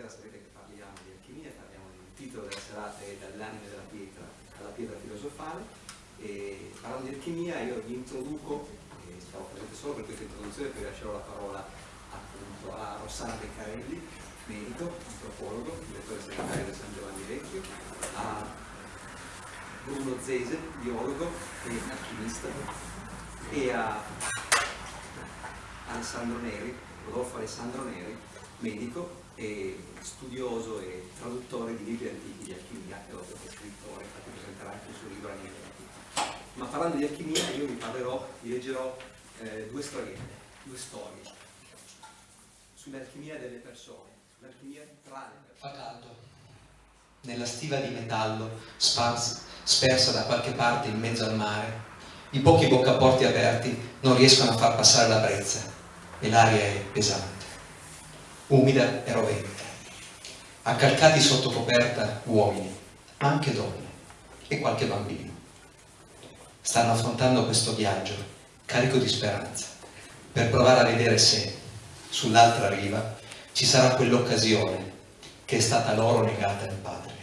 stasera sapete che parliamo di alchimia, parliamo del titolo della serata è dall'anima della pietra alla pietra filosofale. E parlando di alchimia io vi introduco, e stavo presente solo per questa introduzione poi lascerò la parola appunto a Rossana Beccarelli, medico, antropologo, direttore segretario del San Giovanni Vecchio, a Bruno Zese, biologo e alchimista e a Alessandro Neri, Rodolfo Alessandro Neri, medico e studioso e traduttore di libri antichi di alchimia e oltre che scrittore, infatti presenterà anche il suo libro Anime. Ma parlando di alchimia io vi parlerò, vi leggerò eh, due storiette, due storie sull'alchimia delle persone, sull'alchimia tra le persone. Fa caldo. Nella stiva di metallo, sparsa, spersa da qualche parte in mezzo al mare, i pochi boccaporti aperti non riescono a far passare la brezza e l'aria è pesante umida e rovente. Accalcati sotto coperta uomini, ma anche donne e qualche bambino. Stanno affrontando questo viaggio carico di speranza per provare a vedere se sull'altra riva ci sarà quell'occasione che è stata loro negata in patria.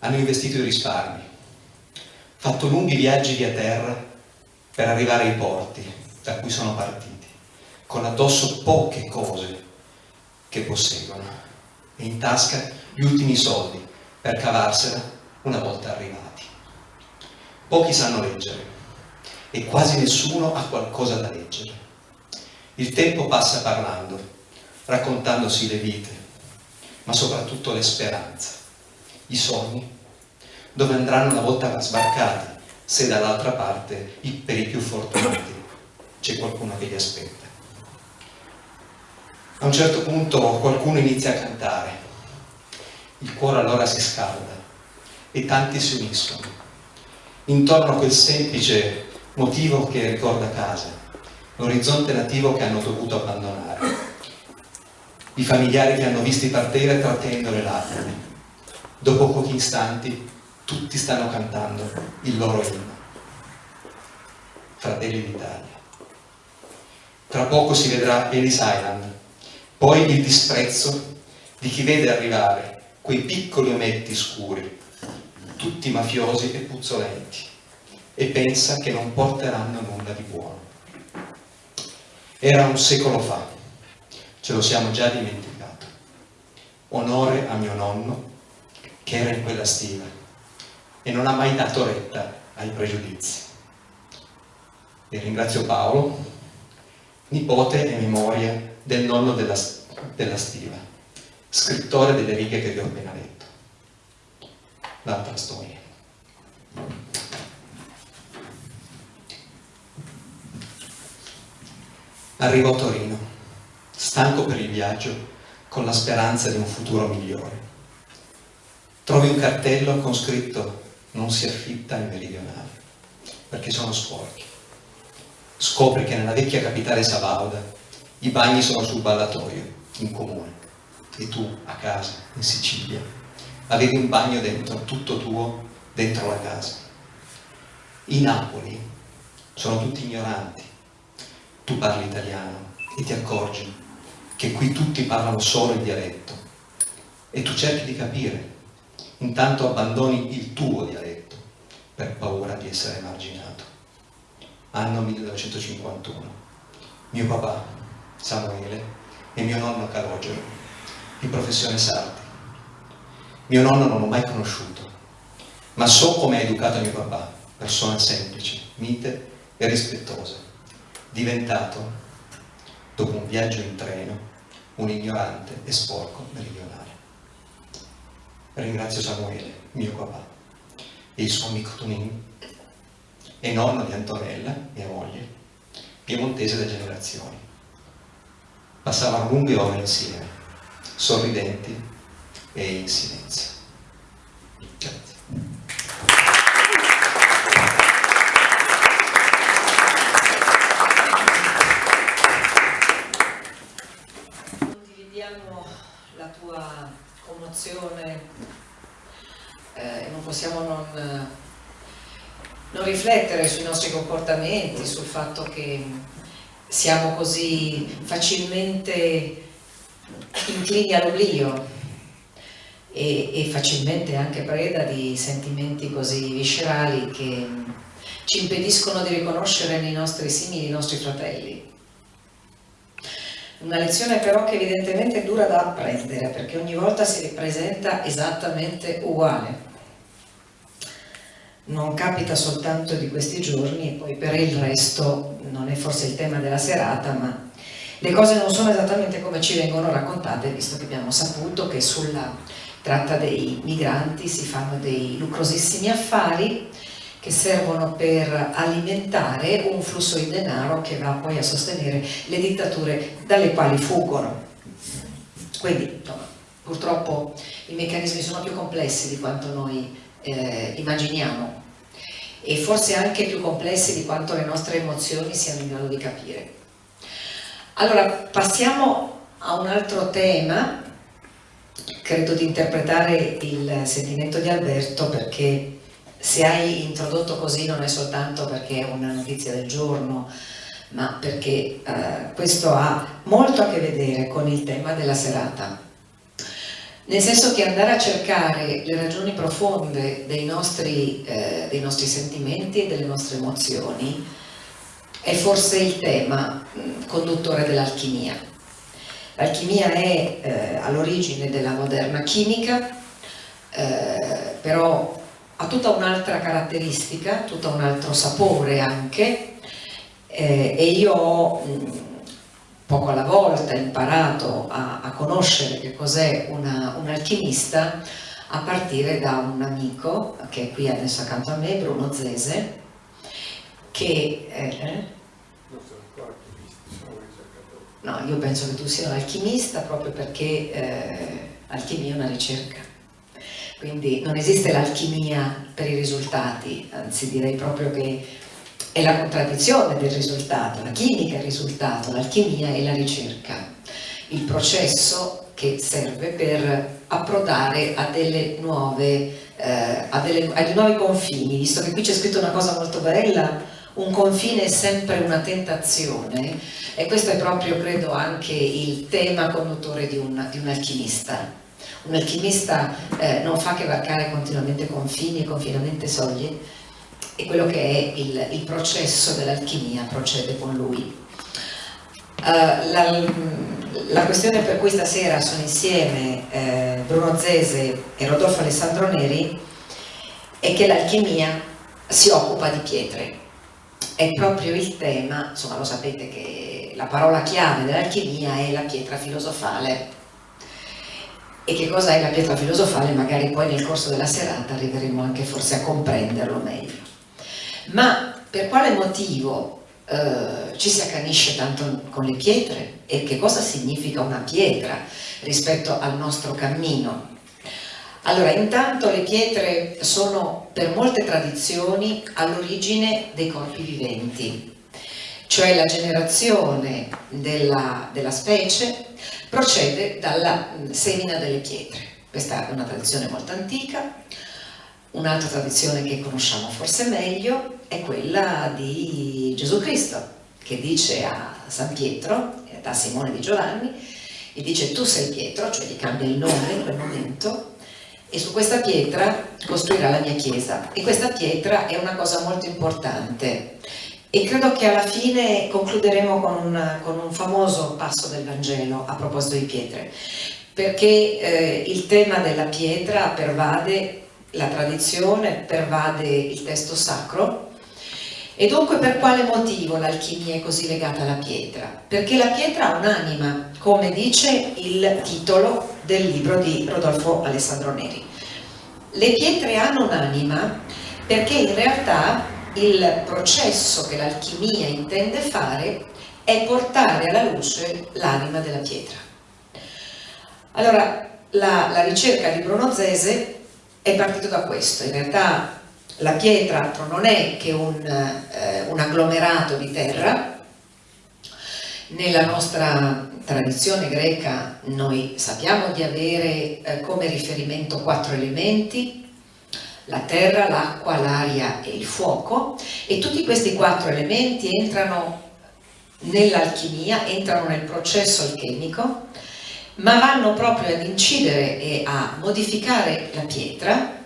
Hanno investito i risparmi, fatto lunghi viaggi via terra per arrivare ai porti da cui sono partiti, con addosso poche cose che posseggono e in tasca gli ultimi soldi per cavarsela una volta arrivati. Pochi sanno leggere e quasi nessuno ha qualcosa da leggere. Il tempo passa parlando, raccontandosi le vite, ma soprattutto le speranze, i sogni, dove andranno una volta sbarcati se dall'altra parte, per i più fortunati, c'è qualcuno che li aspetta. A un certo punto qualcuno inizia a cantare, il cuore allora si scalda e tanti si uniscono intorno a quel semplice motivo che ricorda casa, l'orizzonte nativo che hanno dovuto abbandonare, i familiari che hanno visti partire trattenendo le lacrime. Dopo pochi istanti tutti stanno cantando il loro inno. Fratelli d'Italia. Tra poco si vedrà Ellis Island, poi il disprezzo di chi vede arrivare quei piccoli ometti scuri, tutti mafiosi e puzzolenti, e pensa che non porteranno nulla di buono. Era un secolo fa, ce lo siamo già dimenticato. Onore a mio nonno, che era in quella stiva, e non ha mai dato retta ai pregiudizi. E ringrazio Paolo, nipote e memoria del nonno della, della stiva, scrittore delle righe che vi ho appena letto. L'altra storia. Arrivo a Torino, stanco per il viaggio, con la speranza di un futuro migliore. Trovi un cartello con scritto non si affitta in meridionale, perché sono sporchi. Scopri che nella vecchia capitale sabauda i bagni sono sul ballatoio, in comune, e tu a casa, in Sicilia, avevi un bagno dentro, tutto tuo, dentro la casa. I Napoli sono tutti ignoranti. Tu parli italiano e ti accorgi che qui tutti parlano solo il dialetto e tu cerchi di capire, intanto abbandoni il tuo dialetto per paura di essere emarginato. Anno 1951. Mio papà Samuele, e mio nonno Calogero, di professione sardi. Mio nonno non l'ho mai conosciuto, ma so come ha educato mio papà, persona semplice, mite e rispettosa, diventato, dopo un viaggio in treno, un ignorante e sporco meridionale. Ringrazio Samuele, mio papà, e il suo amico Tonin, e nonno di Antonella, mia moglie, piemontese da generazioni passavano lunghe ore insieme, sorridenti e in silenzio. Grazie. La tua commozione eh, non possiamo non riflettere sui nostri comportamenti, sul fatto che siamo così facilmente inclini all'oblio e, e facilmente anche preda di sentimenti così viscerali che ci impediscono di riconoscere nei nostri simili i nostri fratelli. Una lezione però che evidentemente è dura da apprendere perché ogni volta si ripresenta esattamente uguale. Non capita soltanto di questi giorni e poi per il resto non è forse il tema della serata ma le cose non sono esattamente come ci vengono raccontate visto che abbiamo saputo che sulla tratta dei migranti si fanno dei lucrosissimi affari che servono per alimentare un flusso di denaro che va poi a sostenere le dittature dalle quali fuggono. Quindi insomma, purtroppo i meccanismi sono più complessi di quanto noi eh, immaginiamo e forse anche più complessi di quanto le nostre emozioni siano in grado di capire. Allora passiamo a un altro tema, credo di interpretare il sentimento di Alberto perché se hai introdotto così non è soltanto perché è una notizia del giorno, ma perché eh, questo ha molto a che vedere con il tema della serata. Nel senso che andare a cercare le ragioni profonde dei nostri, eh, dei nostri sentimenti e delle nostre emozioni è forse il tema mh, conduttore dell'alchimia. L'alchimia è eh, all'origine della moderna chimica, eh, però ha tutta un'altra caratteristica, tutto un altro sapore anche eh, e io ho mh, poco alla volta imparato a, a conoscere che cos'è un alchimista a partire da un amico che è qui adesso accanto a me, Bruno Zese, che... Eh, No, io penso che tu sia un alchimista proprio perché eh, alchimia è una ricerca. Quindi non esiste l'alchimia per i risultati, anzi direi proprio che è la contraddizione del risultato, la chimica è il risultato, l'alchimia è la ricerca, il processo che serve per approdare a delle nuove, eh, a, delle, a dei nuovi confini, visto che qui c'è scritto una cosa molto bella, un confine è sempre una tentazione e questo è proprio credo anche il tema conduttore di un, di un alchimista. Un alchimista eh, non fa che varcare continuamente confini e confinamente soglie e quello che è il, il processo dell'alchimia procede con lui. Uh, la, la, questione per cui stasera sono insieme eh, Bruno Zese e Rodolfo Alessandro Neri è che l'alchimia si occupa di pietre. È proprio il tema, insomma lo sapete che la parola chiave dell'alchimia è la pietra filosofale e che cosa è la pietra filosofale, magari poi nel corso della serata arriveremo anche forse a comprenderlo meglio. Ma per quale motivo eh, ci si accanisce tanto con le pietre e che cosa significa una pietra rispetto al nostro cammino? Allora, intanto le pietre sono per molte tradizioni all'origine dei corpi viventi, cioè la generazione della, della specie procede dalla semina delle pietre. Questa è una tradizione molto antica, un'altra tradizione che conosciamo forse meglio è quella di Gesù Cristo, che dice a San Pietro, da Simone di Giovanni, e dice tu sei Pietro, cioè gli cambia il nome in quel momento, e su questa pietra costruirà la mia chiesa. E questa pietra è una cosa molto importante, e credo che alla fine concluderemo con un, con un famoso passo del Vangelo a proposito di pietre, perché eh, il tema della pietra pervade la tradizione, pervade il testo sacro e dunque per quale motivo l'alchimia è così legata alla pietra? Perché la pietra ha un'anima, come dice il titolo del libro di Rodolfo Alessandro Neri. Le pietre hanno un'anima perché in realtà il processo che l'alchimia intende fare è portare alla luce l'anima della pietra. Allora, la, la ricerca di Bruno Zese è partita da questo, in realtà la pietra altro non è che un, eh, un agglomerato di terra, nella nostra tradizione greca noi sappiamo di avere eh, come riferimento quattro elementi, la terra, l'acqua, l'aria e il fuoco. E tutti questi quattro elementi entrano nell'alchimia, entrano nel processo alchemico ma vanno proprio ad incidere e a modificare la pietra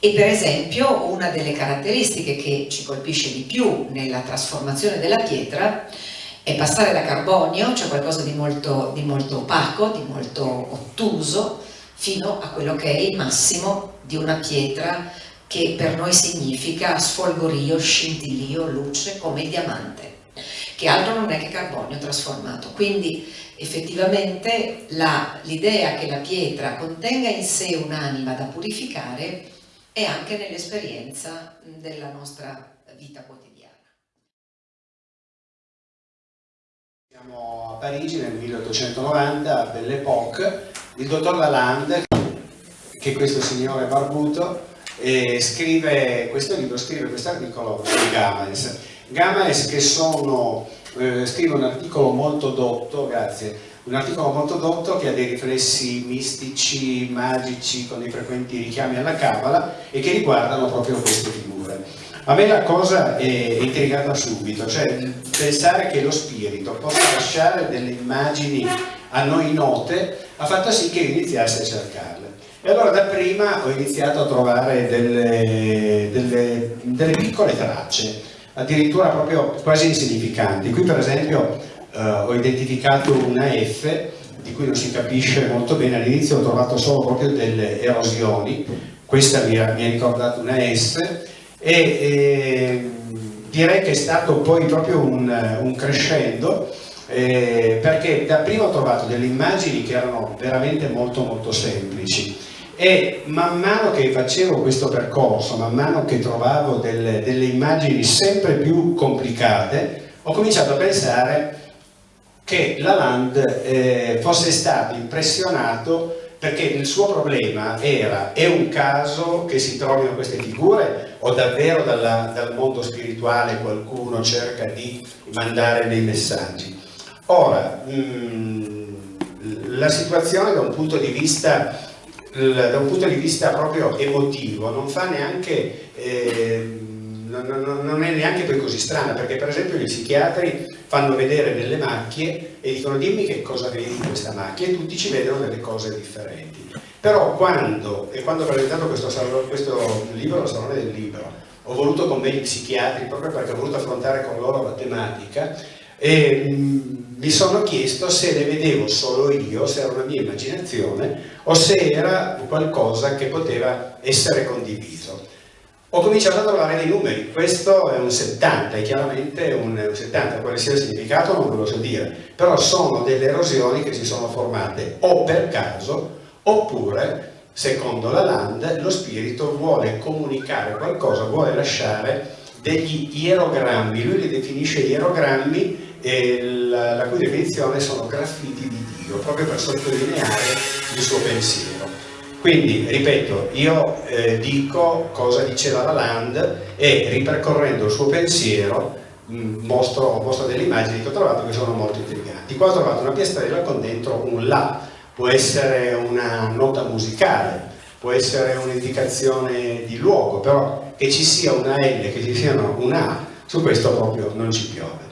e per esempio una delle caratteristiche che ci colpisce di più nella trasformazione della pietra è passare da carbonio, cioè qualcosa di molto, di molto opaco, di molto ottuso, fino a quello che è il massimo di una pietra che per noi significa sfolgorio, scintillio, luce, come il diamante, che altro non è che carbonio trasformato. Quindi effettivamente l'idea che la pietra contenga in sé un'anima da purificare è anche nell'esperienza della nostra vita quotidiana. Siamo a Parigi nel 1890, a Belle Époque, il dottor Lalande, che questo signore barbuto, eh, scrive questo libro, scrive questo articolo su Gamaes. Gamaes che sono, eh, scrive un articolo molto dotto, grazie, un articolo molto dotto che ha dei riflessi mistici, magici, con dei frequenti richiami alla Kabbalah e che riguardano proprio queste figure. A me la cosa è intrigata subito, cioè pensare che lo spirito possa lasciare delle immagini a noi note ha fatto sì che iniziasse a cercarle. E allora da prima ho iniziato a trovare delle, delle, delle piccole tracce, addirittura proprio quasi insignificanti. Qui per esempio eh, ho identificato una F di cui non si capisce molto bene, all'inizio ho trovato solo proprio delle erosioni, questa mi ha, mi ha ricordato una S e eh, direi che è stato poi proprio un, un crescendo eh, perché dapprima ho trovato delle immagini che erano veramente molto molto semplici e man mano che facevo questo percorso, man mano che trovavo delle, delle immagini sempre più complicate, ho cominciato a pensare che Lalande eh, fosse stato impressionato perché il suo problema era è un caso che si trovino queste figure o davvero dalla, dal mondo spirituale qualcuno cerca di mandare dei messaggi? Ora mh, mm, la situazione da un punto di vista da un punto di vista proprio emotivo non fa neanche eh, non, non, è neanche poi così strana perché per esempio gli psichiatri fanno vedere delle macchie e dicono dimmi che cosa vedi in questa macchia e tutti ci vedono delle cose differenti. Però quando, e quando ho presentato questo, questo libro al Salone del Libro ho voluto con me gli psichiatri proprio perché ho voluto affrontare con loro la tematica e mh, mm, mi sono chiesto se le vedevo solo io, se era una mia immaginazione o se era qualcosa che poteva essere condiviso. Ho cominciato a trovare dei numeri, questo è un 70, è chiaramente un, 70, quale sia il significato non ve lo so dire, però sono delle erosioni che si sono formate o per caso oppure, secondo la Land, lo spirito vuole comunicare qualcosa, vuole lasciare degli ierogrammi, lui li definisce ierogrammi la, la cui definizione sono graffiti di Dio, proprio per sottolineare il suo pensiero. Quindi, ripeto, io eh, dico cosa diceva la Land e ripercorrendo il suo pensiero mm, mostro, mostro, delle immagini che ho trovato che sono molto intriganti. Qua ho trovato una piastrella con dentro un La, può essere una nota musicale, può essere un'indicazione di luogo, però che ci sia una L, che ci sia una A, su questo proprio non ci piove.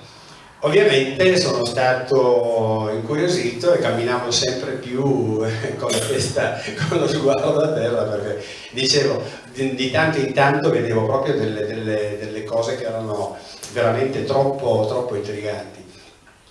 Ovviamente sono stato incuriosito e camminavo sempre più eh, con la testa, con lo sguardo a terra perché dicevo, di, di tanto in tanto vedevo proprio delle, delle, delle cose che erano veramente troppo, troppo intriganti.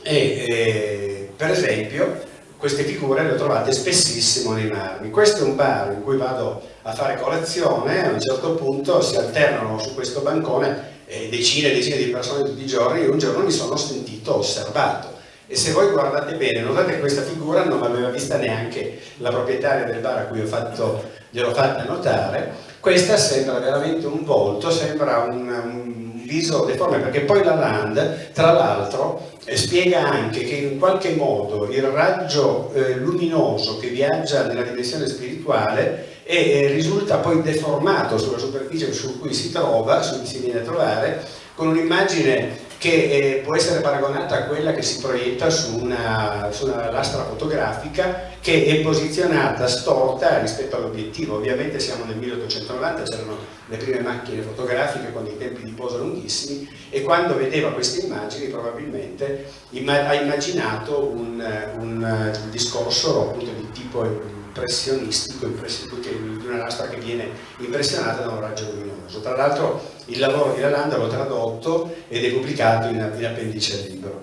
E, e, per esempio queste figure le ho trovate spessissimo nei marmi. Questo è un bar in cui vado a fare colazione, a un certo punto si alternano su questo bancone eh, decine e decine di persone tutti i giorni e un giorno mi sono sentito osservato. E se voi guardate bene notate questa figura non l'aveva vista neanche la proprietaria del bar a cui ho fatto, gliel'ho fatta notare. Questa sembra veramente un volto sembra un, un viso deforme perché poi la Land tra l'altro eh, spiega anche che in qualche modo il raggio eh, luminoso che viaggia nella dimensione spirituale e eh, risulta poi deformato sulla superficie su cui si trova, su cui si viene a trovare, con un'immagine che eh, può essere paragonata a quella che si proietta su una, su una lastra fotografica che è posizionata storta rispetto all'obiettivo. Ovviamente siamo nel 1890, c'erano le prime macchine fotografiche con dei tempi di posa lunghissimi e quando vedeva queste immagini probabilmente ha immaginato un, un discorso appunto di tipo impressionistico, di una lastra che viene impressionata da un raggio luminoso. Tra l'altro il lavoro di Lalanda l'ho tradotto ed è pubblicato in, in appendice al libro.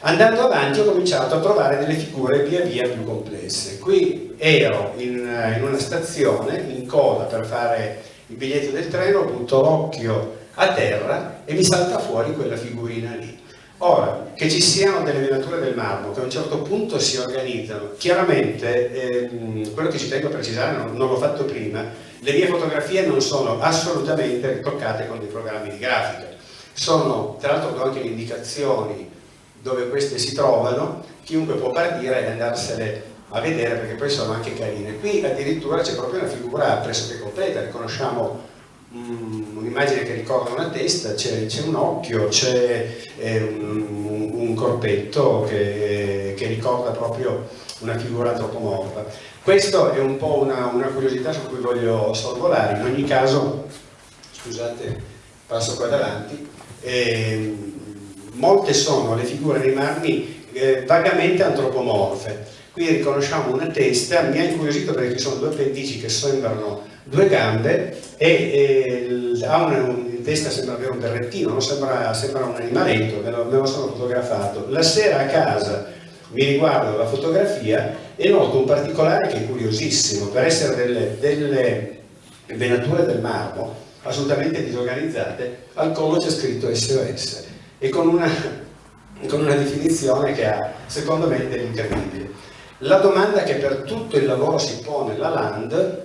Andando avanti ho cominciato a trovare delle figure via via più complesse. Qui ero in, in una stazione, in coda per fare il biglietto del treno, butto l'occhio a terra e mi salta fuori quella figurina lì. Ora, che ci siano delle venature del marmo che a un certo punto si organizzano, chiaramente ehm, quello che ci tengo a precisare, non, non l'ho fatto prima, le mie fotografie non sono assolutamente ritoccate con dei programmi di grafica, sono, tra l'altro do anche le indicazioni dove queste si trovano, chiunque può partire e andarsene a vedere perché poi sono anche carine. Qui addirittura c'è proprio una figura pressoché completa, riconosciamo un'immagine che ricorda una testa, c'è un occhio, c'è eh, un, un, corpetto che, che, ricorda proprio una figura antropomorfa. Questo è un po' una, una curiosità su cui voglio sorvolare, in ogni caso, scusate, passo qua davanti, eh, molte sono le figure dei marmi eh, vagamente antropomorfe. Qui riconosciamo una testa, mi ha incuriosito perché ci sono due appendici che sembrano due gambe e, e ha una, in testa sembra avere un berrettino, sembra, sembra, un animaletto, me lo, me lo sono fotografato. La sera a casa mi riguardo la fotografia e noto un particolare che è curiosissimo, per essere delle, delle venature del marmo assolutamente disorganizzate, al collo c'è scritto SOS e con una, con una definizione che ha, secondo me, dell'incredibile. La domanda che per tutto il lavoro si pone la Land,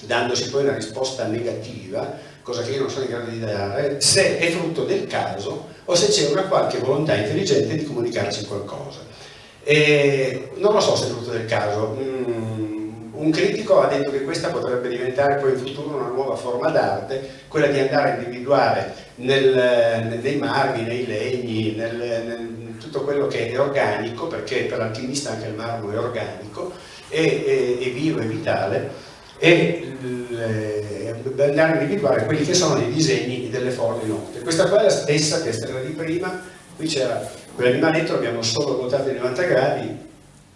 dandosi poi una risposta negativa, cosa che io non sono in grado di dare, se è frutto del caso o se c'è una qualche volontà intelligente di comunicarci qualcosa. E non lo so se è frutto del caso. Mm, un critico ha detto che questa potrebbe diventare poi in futuro una nuova forma d'arte, quella di andare a individuare nel, nei marmi, nei legni, nel, nel, tutto quello che è organico, perché per l'alchimista anche il marmo è organico, è, è, è vivo, è vitale, e andare a individuare quelli che sono i disegni delle forme note. Questa qua è la stessa stata di prima, qui c'era quell'animaletto, abbiamo solo ruotato i 90 gradi,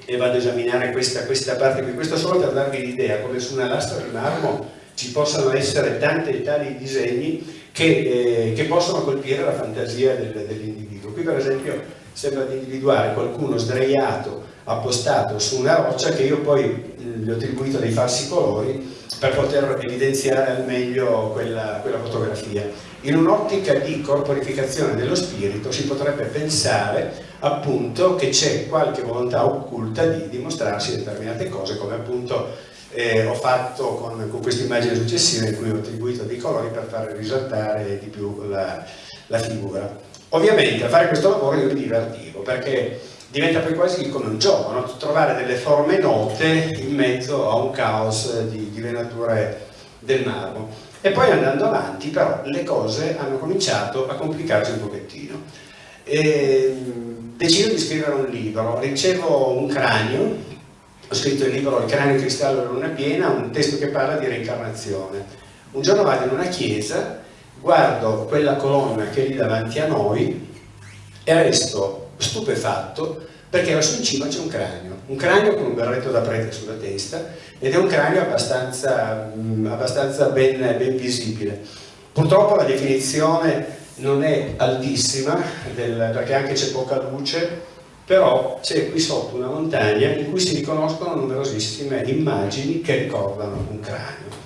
e vado ad esaminare questa, questa parte qui, questo solo per darvi l'idea come su una lastra di marmo ci possano essere tanti e tali disegni che, eh, che, possono colpire la fantasia del, dell'individuo. Qui per esempio sembra di individuare qualcuno sdraiato, appostato su una roccia che io poi eh, gli ho attribuito dei falsi colori per poter evidenziare al meglio quella, quella fotografia. In un'ottica di corporificazione dello spirito si potrebbe pensare appunto che c'è qualche volontà occulta di dimostrarsi determinate cose come appunto eh, ho fatto con, con questa immagine successiva in cui ho attribuito dei colori per far risaltare di più la, la figura. Ovviamente a fare questo lavoro io mi divertivo perché diventa poi quasi come un gioco, no? trovare delle forme note in mezzo a un caos di, di venature del marmo. E poi andando avanti però le cose hanno cominciato a complicarsi un pochettino. E, decido di scrivere un libro, ricevo un cranio, ho scritto il libro Il cranio cristallo della luna piena, un testo che parla di reincarnazione. Un giorno vado in una chiesa, guardo quella colonna che è lì davanti a noi e resto stupefatto perché lassù in cima c'è un cranio, un cranio con un berretto da prete sulla testa ed è un cranio abbastanza, mh, abbastanza ben, ben visibile. Purtroppo la definizione non è altissima del, perché anche c'è poca luce però c'è qui sotto una montagna in cui si riconoscono numerosissime immagini che ricordano un cranio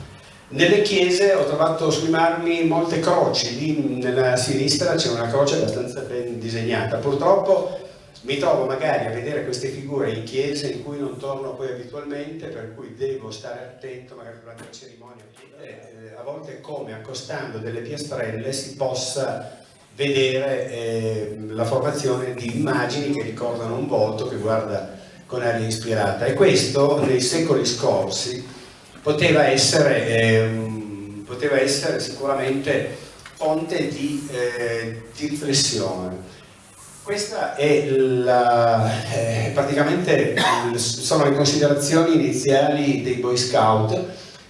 nelle chiese ho trovato sui marmi molte croci. Lì nella sinistra c'è una croce abbastanza ben disegnata. Purtroppo mi trovo magari a vedere queste figure in chiese in cui non torno poi abitualmente, per cui devo stare attento magari durante la cerimonia, eh, a volte come accostando delle piastrelle si possa vedere eh, la formazione di immagini che ricordano un volto che guarda con aria ispirata. E questo nei secoli scorsi poteva essere, eh, poteva essere sicuramente fonte di, eh, di riflessione Questa è la, eh, praticamente sono le considerazioni iniziali dei Boy Scout,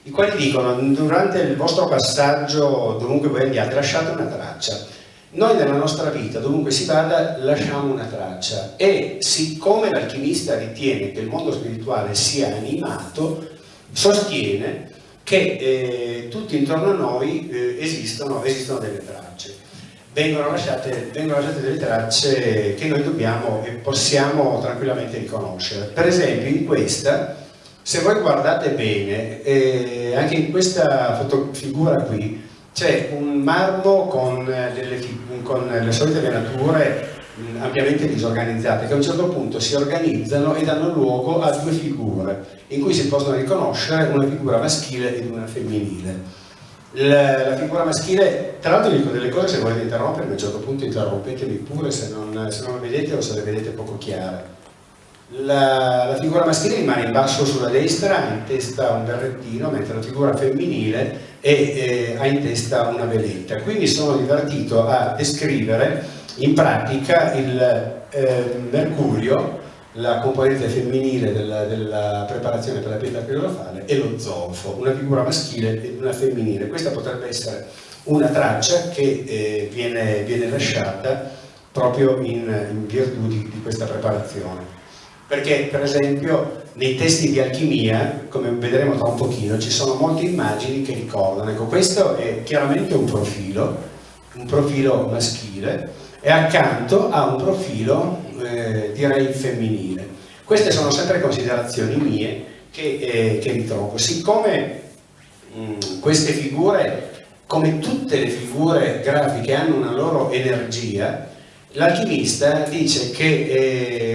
i quali dicono durante il vostro passaggio dovunque voi andiate lasciate una traccia. Noi nella nostra vita, dovunque si vada, lasciamo una traccia e siccome l'alchimista ritiene che il mondo spirituale sia animato, sostiene che eh, tutti intorno a noi eh, esistono, esistono delle tracce vengono lasciate, vengono lasciate, delle tracce che noi dobbiamo e possiamo tranquillamente riconoscere. Per esempio in questa, se voi guardate bene, eh, anche in questa figura qui, c'è un marmo con, delle, con le solite venature ampiamente disorganizzate che a un certo punto si organizzano e danno luogo a due figure in cui si possono riconoscere una figura maschile ed una femminile la, la, figura maschile, tra l'altro dico delle cose se volete interrompermi, a un certo punto interrompetemi pure se non, se non le vedete o se le vedete poco chiare. La, la, figura maschile rimane in basso sulla destra, ha in testa un berrettino, mentre la figura femminile è, eh, ha in testa una veletta. Quindi sono divertito a descrivere in pratica il eh, mercurio la componente femminile della, della, preparazione per la pietra filosofale e lo zolfo, una figura maschile e una femminile. Questa potrebbe essere una traccia che eh, viene, viene, lasciata proprio in, in virtù di, di, questa preparazione. Perché per esempio nei testi di alchimia, come vedremo tra un pochino, ci sono molte immagini che ricordano. Ecco, questo è chiaramente un profilo, un profilo maschile, e accanto a un profilo eh, direi femminile. Queste sono sempre considerazioni mie che, eh, che ritrovo. Siccome mh, mm, queste figure, come tutte le figure grafiche, hanno una loro energia, l'alchimista dice che, eh,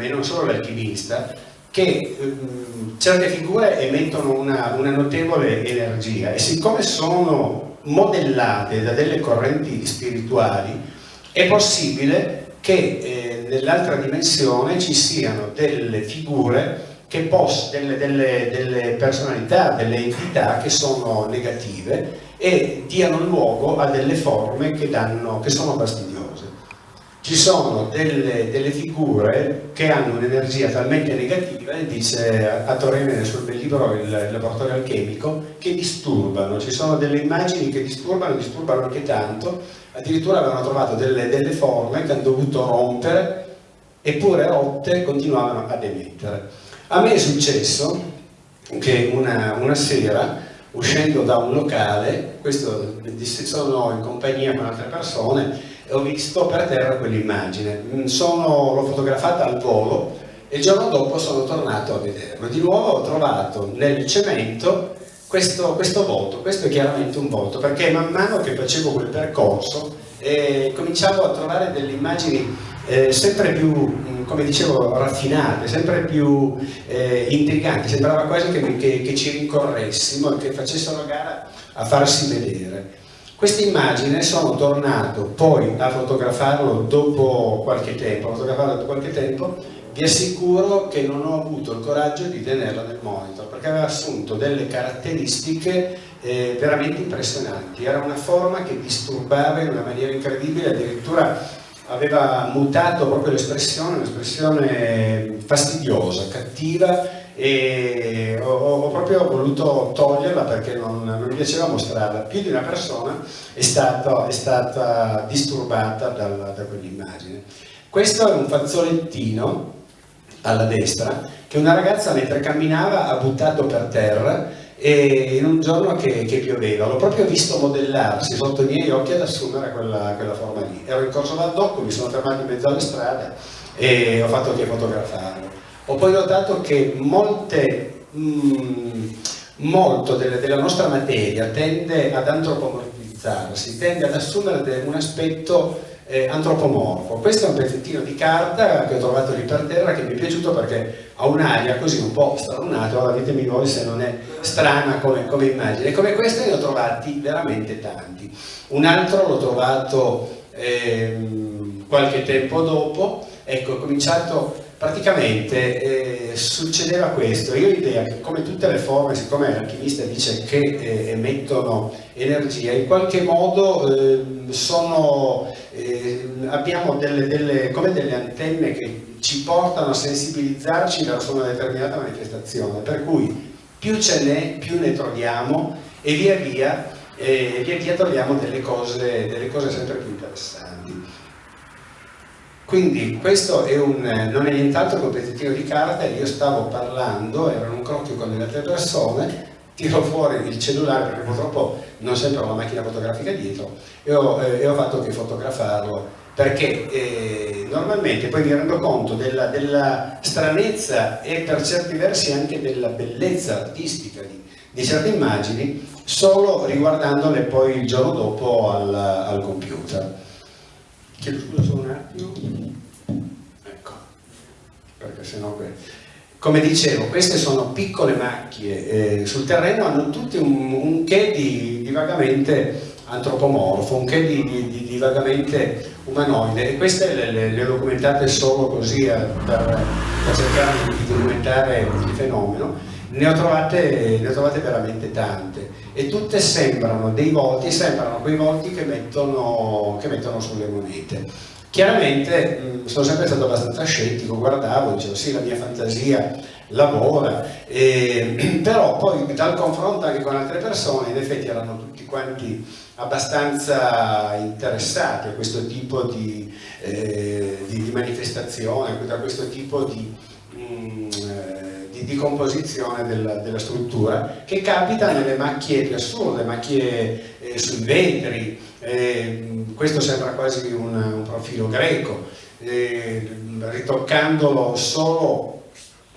e non solo l'alchimista, che mh, certe figure emettono una, una notevole energia e siccome sono modellate da delle correnti spirituali, è possibile che eh, nell'altra dimensione ci siano delle figure che poss delle, delle, delle personalità, delle entità che sono negative e diano luogo a delle forme che, danno, che sono fastidiose. Ci sono delle, delle, figure che hanno un'energia talmente negativa, dice a Torrene nel suo bel libro il laboratorio alchemico, che disturbano, ci sono delle immagini che disturbano, disturbano anche tanto addirittura avevano trovato delle, delle forme che hanno dovuto rompere eppure rotte continuavano ad emettere. A me è successo che una, una sera uscendo da un locale, questo sono in compagnia con altre persone, ho visto per terra quell'immagine, l'ho fotografata al volo e il giorno dopo sono tornato a vederlo. Di nuovo ho trovato nel cemento questo, questo voto, questo è chiaramente un voto, perché man mano che facevo quel percorso eh, cominciavo a trovare delle immagini eh, sempre più, mm, come dicevo, raffinate, sempre più eh, intriganti, sembrava quasi che, che, che ci rincorressimo e che facessero gara a farsi vedere. Queste immagini sono tornato poi a fotografarlo dopo qualche tempo, fotografarlo dopo qualche tempo vi assicuro che non ho avuto il coraggio di tenerla nel monitor perché aveva assunto delle caratteristiche eh, veramente impressionanti. Era una forma che disturbava in una maniera incredibile addirittura aveva mutato proprio l'espressione un'espressione fastidiosa, cattiva e ho, ho, proprio voluto toglierla perché non, non, mi piaceva mostrarla. Più di una persona è, stato, è stata disturbata dal, da quell'immagine. Questo è un fazzolettino alla destra che una ragazza mentre camminava ha buttato per terra e in un giorno che, che pioveva. L'ho proprio visto modellarsi sotto i miei occhi ad assumere quella, quella forma lì. Ero in corso Valdocco, mi sono fermato in mezzo alle strade e ho fatto che fotografarlo ho poi notato che molte, mh, mm, molto delle, della nostra materia tende ad antropomorfizzarsi tende ad assumere un aspetto eh, antropomorfo. Questo è un pezzettino di carta che ho trovato lì per terra che mi è piaciuto perché ha un'aria così un po' stralunata, ora ditemi voi se non è strana come, come immagine. Come queste ne ho trovati veramente tanti. Un altro l'ho trovato ehm, qualche tempo dopo, ecco, ho cominciato praticamente eh, succedeva questo, io ho l'idea che come tutte le forme, siccome l'alchimista dice che eh, emettono energia, in qualche modo eh, sono, abbiamo delle, delle, come delle antenne che ci portano a sensibilizzarci verso una determinata manifestazione, per cui più ce n'è, più ne troviamo e via via, eh, via, via troviamo delle cose, delle cose sempre più interessanti. Quindi questo è un, non è nient'altro che un pezzettino di carta, io stavo parlando, ero in un crocchio con delle altre persone, tiro fuori il cellulare perché purtroppo non sempre ho la macchina fotografica dietro e ho, eh, e ho fatto che fotografarlo perché eh, normalmente poi mi rendo conto della, della, stranezza e per certi versi anche della bellezza artistica di, di certe immagini solo riguardandole poi il giorno dopo al, al computer. Chiedo scusa solo un attimo. Ecco, perché sennò... Come dicevo, queste sono piccole macchie eh, sul terreno, hanno tutte un, un che di, di, vagamente antropomorfo, un che di, di, di vagamente umanoide e queste le, le, le, ho documentate solo così eh, per, per, cercare di documentare il fenomeno. Ne ho, trovate, ne ho trovate veramente tante e tutte sembrano dei volti, sembrano quei volti che mettono, che mettono sulle monete. Chiaramente mh, sono sempre stato abbastanza scettico, guardavo, dicevo sì la mia fantasia lavora, eh, però poi dal confronto anche con altre persone in effetti erano tutti quanti abbastanza interessati a questo tipo di, eh, di, di manifestazione, a questo tipo di, mh, di, di composizione della, della, struttura che capita nelle macchie più assurde, macchie eh, sui vetri, eh, questo sembra quasi un, un profilo greco, eh, ritoccandolo solo,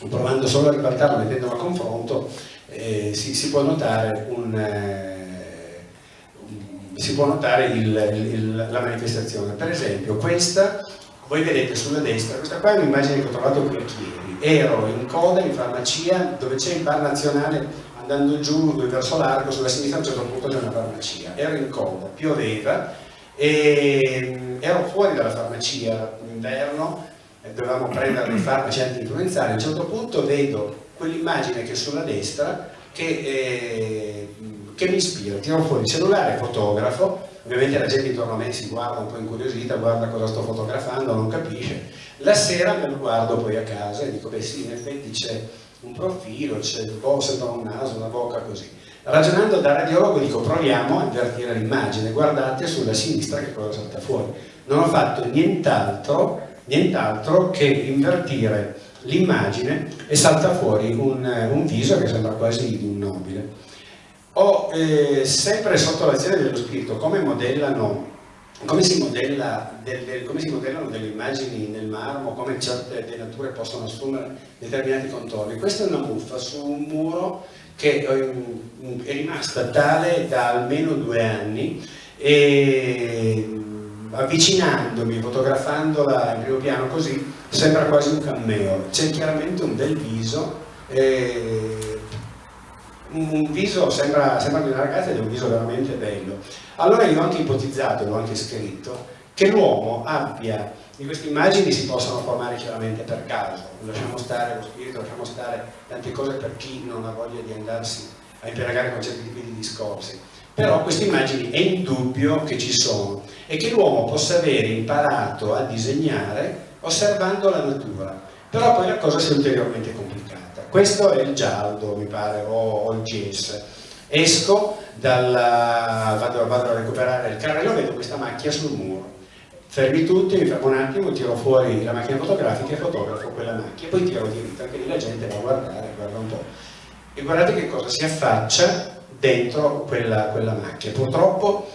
provando solo a ribaltarlo, mettendolo a confronto, eh, si, si, può notare, un, eh, si può notare il, il, la manifestazione. Per esempio questa, voi vedete sulla destra, questa qua è un'immagine che ho trovato qui a ero in coda in farmacia dove c'è il bar nazionale andando giù verso l'arco, sulla sinistra a un certo punto c'è una farmacia, ero in coda, pioveva e mm, ero fuori dalla farmacia inverno, dovevamo prendere dei farmaci anti-influenzali, a un certo punto vedo quell'immagine che è sulla destra che, eh, che mi ispira, tiro fuori il cellulare, fotografo, ovviamente la gente intorno a me si guarda un po' incuriosita, guarda cosa sto fotografando, non capisce, la sera me lo guardo poi a casa e dico beh sì in effetti c'è un profilo, c'è il boh, sembra un naso, una bocca così. Ragionando da radiologo dico proviamo a invertire l'immagine, guardate sulla sinistra che cosa salta fuori. Non ho fatto nient'altro nient'altro che invertire l'immagine e salta fuori un, un, viso che sembra quasi un nobile. Ho eh, sempre sotto l'azione dello spirito come modellano come si, modella, del, del, come si, modellano delle immagini nel marmo, come certe venature possono assumere determinati contorni. Questa è una muffa su un muro che ehm, è rimasta tale da almeno due anni e avvicinandomi, fotografandola in primo piano così, sembra quasi un cameo. C'è chiaramente un bel viso, eh, un viso sembra, sembra di una ragazza ed è un viso veramente bello. Allora io ho anche ipotizzato, l'ho anche scritto, che l'uomo abbia, di queste immagini si possono formare chiaramente per caso, lasciamo stare lo spirito, lasciamo stare tante cose per chi non ha voglia di andarsi a impiegare con certi tipi di discorsi, però queste immagini è indubbio che ci sono e che l'uomo possa avere imparato a disegnare osservando la natura, però poi la cosa si è ulteriormente complicata. Questo è il giallo, mi pare, o, o il GS. Esco dalla, vado, vado, a recuperare il carrello, vedo questa macchia sul muro. Fermi tutti, mi fermo un attimo, tiro fuori la macchina fotografica e fotografo quella macchia, poi tiro diritto, anche lì la gente va a guardare, guarda un po'. E guardate che cosa si affaccia dentro quella, quella macchia. Purtroppo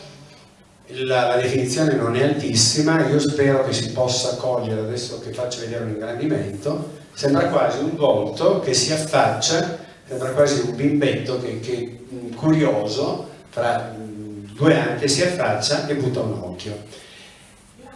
la, la, definizione non è altissima, io spero che si possa cogliere, adesso che faccio vedere un ingrandimento, sembra quasi un volto che si affaccia, sembra quasi un bimbetto che, che curioso, fra due anni, si affaccia e butta un occhio.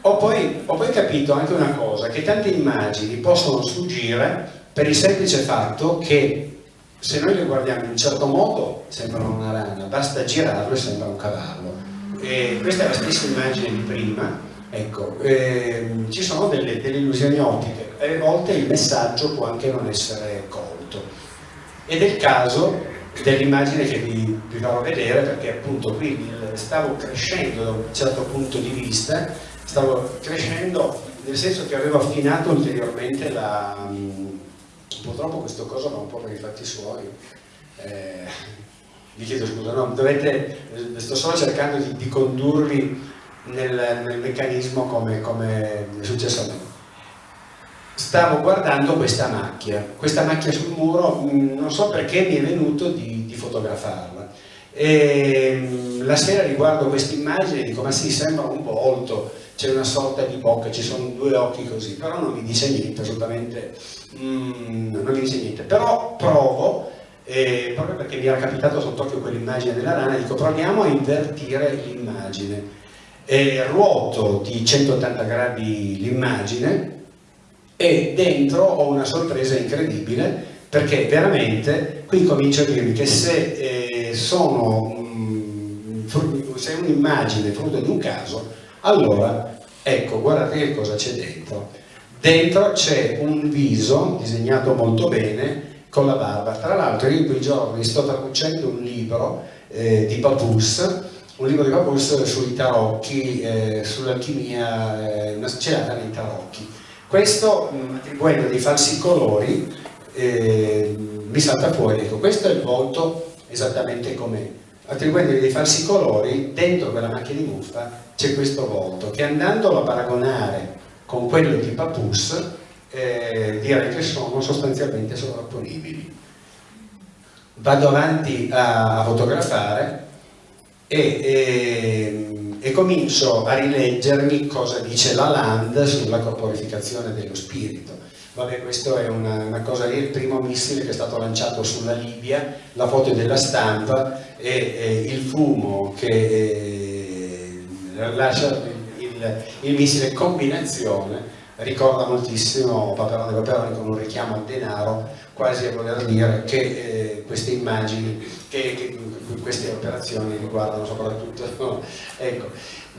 Ho poi, ho poi capito anche una cosa, che tante immagini possono sfuggire per il semplice fatto che se noi le guardiamo in un certo modo sembrano una rana, basta girarlo e sembra un cavallo. E questa è la stessa immagine di prima, ecco, ehm, ci sono delle, delle illusioni ottiche. a volte il messaggio può anche non essere colto. Ed è il caso dell'immagine che vi, vi, farò vedere perché appunto qui stavo crescendo da un certo punto di vista, stavo crescendo nel senso che avevo affinato ulteriormente la... Purtroppo questo coso va un po' per i fatti suoi. Eh, vi chiedo scusa, no, dovete, sto solo cercando di, di condurvi nel, nel, meccanismo come, come è successo a me stavo guardando questa macchia, questa macchia sul muro, mm, non so perché mi è venuto di, di fotografarla. E, mm, la sera riguardo questa immagine e dico ma sì, sembra un volto, c'è una sorta di bocca, ci sono due occhi così, però non mi dice niente, assolutamente mm, non mi dice niente. Però provo, eh, proprio perché mi era capitato sott'occhio quell'immagine della rana, dico proviamo a invertire l'immagine. Ruoto di 180 gradi l'immagine e dentro ho una sorpresa incredibile perché veramente qui comincio a dirvi che se eh, sono è un'immagine frutto di un caso allora ecco guardate che cosa c'è dentro. Dentro c'è un viso disegnato molto bene con la barba. Tra l'altro io in quei giorni sto traducendo un libro eh, di Papus un libro di Papus sui tarocchi eh, sull'alchimia eh, una celata nei tarocchi questo mm, attribuendo dei falsi colori eh, mi salta fuori, ecco, questo è il volto esattamente com'è. Attribuendo dei falsi colori, dentro quella macchina di muffa c'è questo volto, che andandolo a paragonare con quello di Papus, eh, direi che sono sostanzialmente sovrapponibili. Vado avanti a fotografare e, e e comincio a rileggermi cosa dice la Land sulla corporificazione dello spirito. Vabbè, questo è una, una cosa lì, il primo missile che è stato lanciato sulla Libia, la foto della stampa e, e il fumo che eh, lascia il, il missile combinazione ricorda moltissimo Paperone Paperone con un richiamo al denaro, quasi a voler dire che eh, queste immagini, che, che, queste operazioni riguardano soprattutto ecco.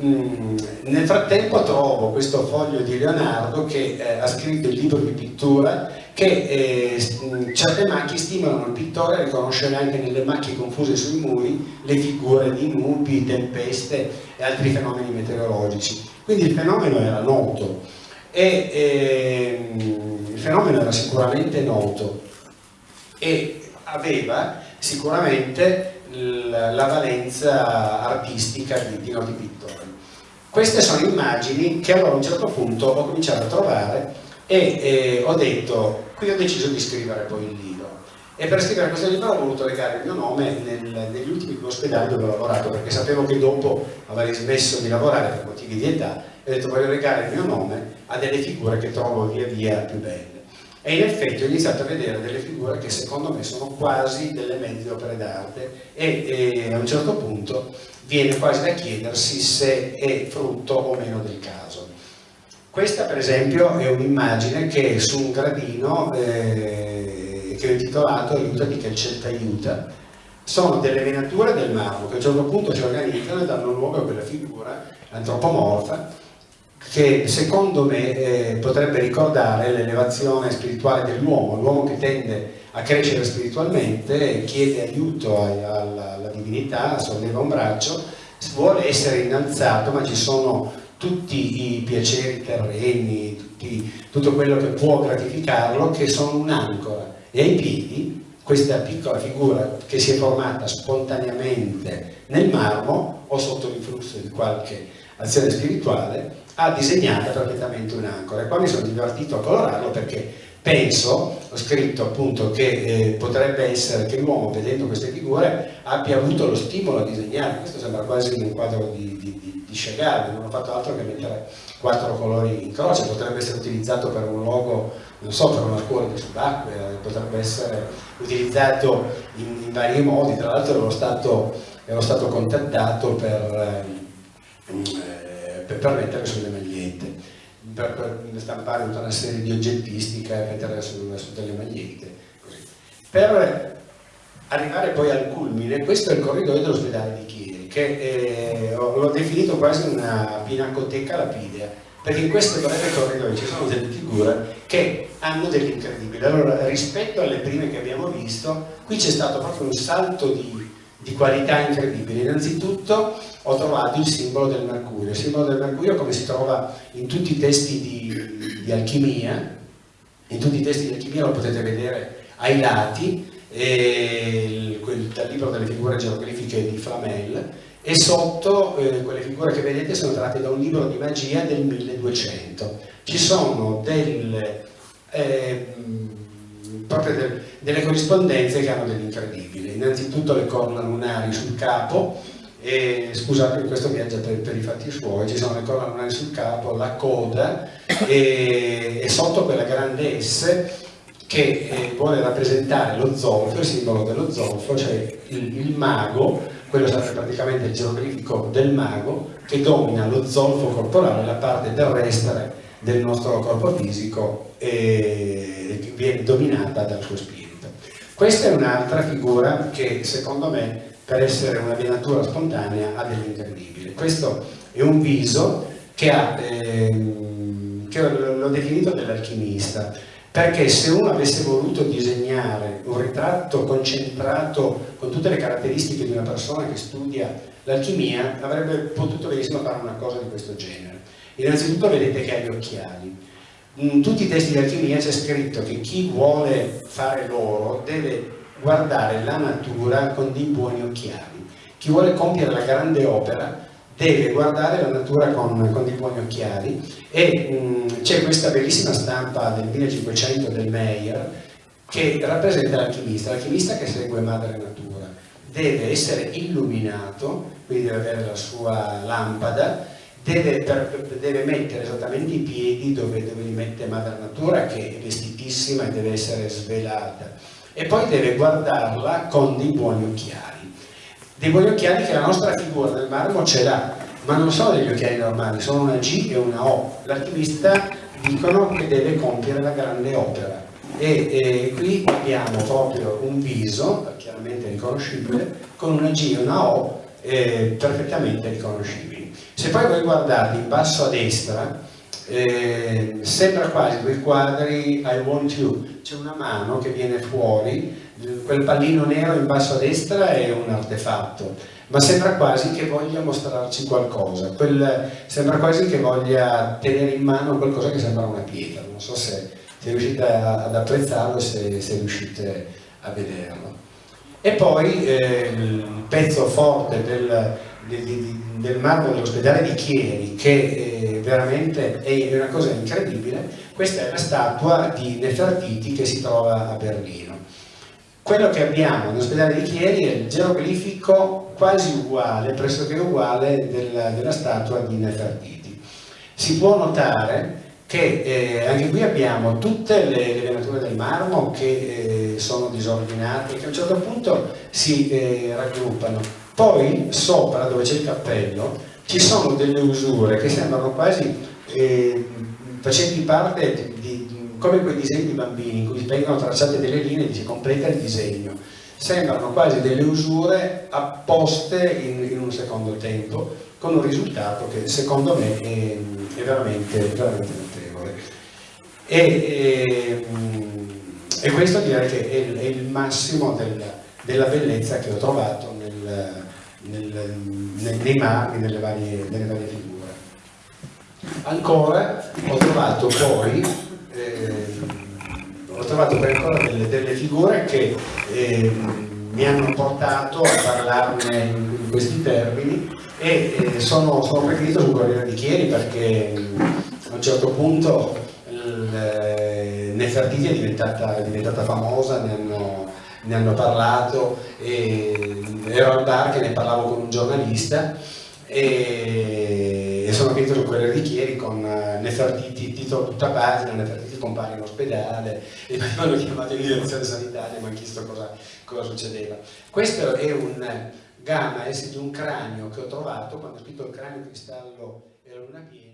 mm, nel frattempo trovo questo foglio di Leonardo che eh, ha scritto il libro di pittura che eh, mm, certe macchie stimolano il pittore a riconoscere anche nelle macchie confuse sui muri le figure di nubi, tempeste e altri fenomeni meteorologici quindi il fenomeno era noto e ehm, il fenomeno era sicuramente noto e aveva sicuramente la valenza artistica di, di noti pittori. Queste sono immagini che allora a un certo punto ho cominciato a trovare e eh, ho detto, qui ho deciso di scrivere poi il libro. E per scrivere questo libro ho voluto legare il mio nome nel, negli ultimi due ospedali dove ho lavorato, perché sapevo che dopo avrei smesso di lavorare per motivi di età, e ho detto voglio legare il mio nome a delle figure che trovo via via più belle. E in effetti ho iniziato a vedere delle figure che secondo me sono quasi delle mezze opere d'arte e, e a un certo punto viene quasi da chiedersi se è frutto o meno del caso. Questa per esempio è un'immagine che su un gradino eh, che ho intitolato Aiutati che il ciel aiuta. Sono delle venature del marmo che a un certo punto si organizzano e danno luogo a quella figura antropomorfa che secondo me eh, potrebbe ricordare l'elevazione spirituale dell'uomo, l'uomo che tende a crescere spiritualmente, chiede aiuto alla, alla divinità, solleva un braccio, vuole essere innalzato ma ci sono tutti i piaceri terreni, tutti, tutto quello che può gratificarlo che sono un'ancora. E ai piedi questa piccola figura che si è formata spontaneamente nel marmo o sotto l'influsso di qualche azione spirituale ha disegnato perfettamente un'ancora e qua mi sono divertito a colorarlo perché penso, ho scritto appunto che eh, potrebbe essere che l'uomo vedendo queste figure abbia avuto lo stimolo a disegnare, questo sembra quasi un quadro di, di, di, Chagall, non ho fatto altro che mettere quattro colori in croce, potrebbe essere utilizzato per un logo, non so, per una scuola di subacquea, potrebbe essere utilizzato in, in vari modi, tra l'altro ero stato, ero stato contattato per... Eh, per, per mettere sulle magliette, per, per, stampare tutta una serie di oggettistica e metterla su, su delle magliette. Così. Per arrivare poi al culmine, questo è il corridoio dell'ospedale di Chieri, che eh, l'ho definito quasi una pinacoteca lapidea, perché in questo breve corridoio ci sono delle figure che hanno dell'incredibile. Allora, rispetto alle prime che abbiamo visto, qui c'è stato proprio un salto di, di qualità incredibile. Innanzitutto ho trovato il simbolo del mercurio. Il simbolo del mercurio come si trova in tutti i testi di, di alchimia, in tutti i testi di alchimia lo potete vedere ai lati, il, quel, dal libro delle figure geografiche di Flamel, e sotto eh, quelle figure che vedete sono tratte da un libro di magia del 1200. Ci sono delle, eh, proprio del, delle corrispondenze che hanno dell'incredibile. Innanzitutto le corna lunari sul capo, e, scusate questo viaggia per, per, i fatti suoi, ci sono le corna lunari sul capo, la coda e, e sotto quella grande S che eh, vuole rappresentare lo zolfo, il simbolo dello zolfo, cioè il, il mago quello sarebbe praticamente il geroglifico del mago che domina lo zolfo corporale, la parte terrestre del nostro corpo fisico e viene dominata dal suo spirito. Questa è un'altra figura che secondo me per essere una venatura spontanea ha dell'incredibile. Questo è un viso che, ha, ehm, che l'ho definito dell'alchimista perché se uno avesse voluto disegnare un ritratto concentrato con tutte le caratteristiche di una persona che studia l'alchimia avrebbe potuto benissimo fare una cosa di questo genere innanzitutto vedete che ha gli occhiali. In tutti i testi di alchimia c'è scritto che chi vuole fare l'oro deve guardare la natura con dei buoni occhiali. Chi vuole compiere la grande opera deve guardare la natura con, con dei buoni occhiali. E c'è questa bellissima stampa del 1500 del Meyer che rappresenta l'alchimista, l'alchimista che segue madre natura, deve essere illuminato, quindi deve avere la sua lampada, deve, deve mettere esattamente i piedi dove, dove li mette madre natura che è vestitissima e deve essere svelata e poi deve guardarla con dei buoni occhiali dei buoni occhiali che la nostra figura del marmo ce l'ha, ma non sono degli occhiali normali, sono una G e una O. L'archivista dicono che deve compiere la grande opera. E, e, qui abbiamo proprio un viso, chiaramente riconoscibile, con una G e una O eh, perfettamente riconoscibili. Se poi voi guardate in basso a destra, eh, sembra quasi quei quadri I want you, c'è una mano che viene fuori quel pallino nero in basso a destra è un artefatto, ma sembra quasi che voglia mostrarci qualcosa, quel, sembra quasi che voglia tenere in mano qualcosa che sembra una pietra, non so se, se riuscite ad apprezzarlo, se, se riuscite a vederlo. E poi eh, il pezzo forte del, del, marmo dell'ospedale di Chieri, che eh, veramente è una cosa incredibile, questa è la statua di Nefertiti che si trova a Berlino. Quello che abbiamo nell'ospedale di Chieri è il geroglifico quasi uguale, pressoché uguale della, della statua di Nefertiti. Si può notare che eh, anche qui abbiamo tutte le, le venature del marmo che eh, sono disordinate, che a un certo punto si eh, raggruppano. Poi sopra, dove c'è il cappello, ci sono delle usure che sembrano quasi eh, facenti parte come quei disegni di bambini in cui vengono tracciate delle linee e si completa il disegno. Sembrano quasi delle usure apposte in, in un secondo tempo, con un risultato che secondo me è, è veramente, veramente, notevole. E, e, e, questo direi che è, è il massimo del, della bellezza che ho trovato nel, nel, nel, nei marmi, nelle varie, nelle varie figure. Ancora ho trovato poi eh, ho trovato poi ancora delle, delle figure che eh, mi hanno portato a parlarne in, questi termini e eh, sono, preferito sul Corriere di Chieri perché a un certo punto il, Nefertiti è diventata, è diventata famosa, ne hanno, ne hanno parlato, ero al bar che ne parlavo con un giornalista e, sono finito sul Corriere di Chieri con uh, Nefertiti, titolo tutta pagina, Nefertiti compare in ospedale e mi hanno chiamato in direzione sanitaria e mi hanno chiesto cosa, cosa, succedeva. Questo è un gamma S di un cranio che ho trovato quando ho scritto il cranio cristallo e la luna piena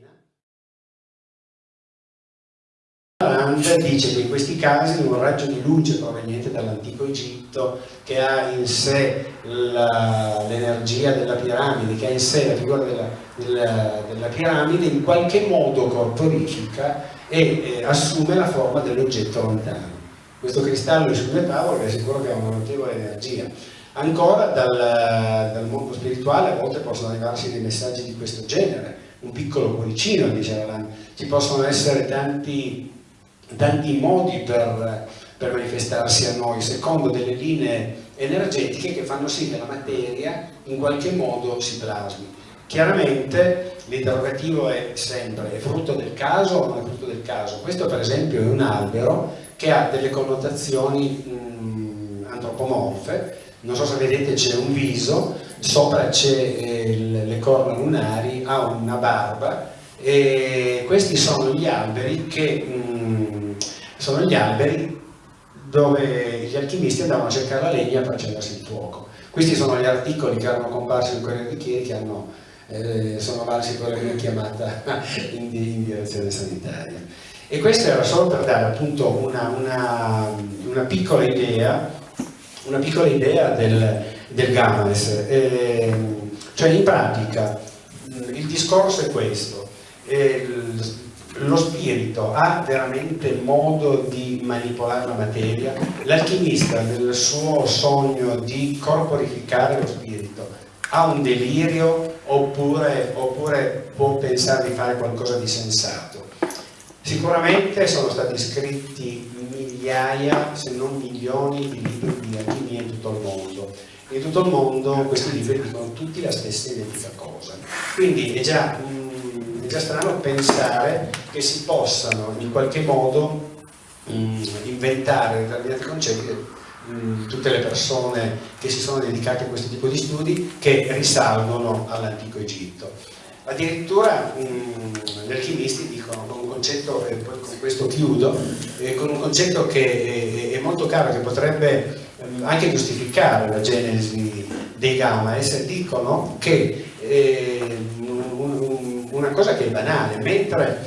Rand dice che in questi casi un raggio di luce proveniente dall'antico Egitto che ha in sé l'energia della piramide, che ha in sé la figura della, della, della, piramide, in qualche modo corporifica e eh, assume la forma dell'oggetto lontano. Questo cristallo sulle tavole è sicuro che ha una notevole energia. Ancora dal, dal, mondo spirituale a volte possono arrivarsi dei messaggi di questo genere, un piccolo cuoricino, dice Alan. Ci possono essere tanti, tanti modi per, per manifestarsi a noi, secondo delle linee energetiche che fanno sì che la materia in qualche modo si plasmi. Chiaramente l'interrogativo è sempre, è frutto del caso o non è frutto del caso? Questo per esempio è un albero che ha delle connotazioni mh, antropomorfe, non so se vedete c'è un viso, sopra c'è eh, le corna lunari, ha una barba e questi sono gli alberi che mh, sono gli alberi dove gli alchimisti andavano a cercare la legna per accendersi il fuoco. Questi sono gli articoli che erano comparsi in Corriere di Chieri che hanno eh, sono valsi la mia chiamata in, in, direzione sanitaria. E questo era solo per dare appunto una, una, una piccola idea, una piccola idea del, del Games. Eh, cioè in pratica il discorso è questo, lo spirito ha veramente modo di manipolare la materia, l'alchimista nel suo sogno di corporificare lo spirito ha un delirio oppure, oppure può pensare di fare qualcosa di sensato. Sicuramente sono stati scritti migliaia, se non milioni, di libri di alchimia in tutto il mondo. In tutto il mondo questi libri dicono tutti la stessa identica cosa. Quindi è già, è già strano pensare che si possano in qualche modo mm, inventare determinati concetti Mm, tutte le persone che si sono dedicate a questo tipo di studi che risalgono all'antico Egitto. Addirittura mh, gli alchimisti dicono con un concetto, e poi con questo chiudo, eh, con un concetto che è, è molto caro, che potrebbe mh, anche giustificare la genesi dei Gamaes, dicono che eh, una cosa che è banale, mentre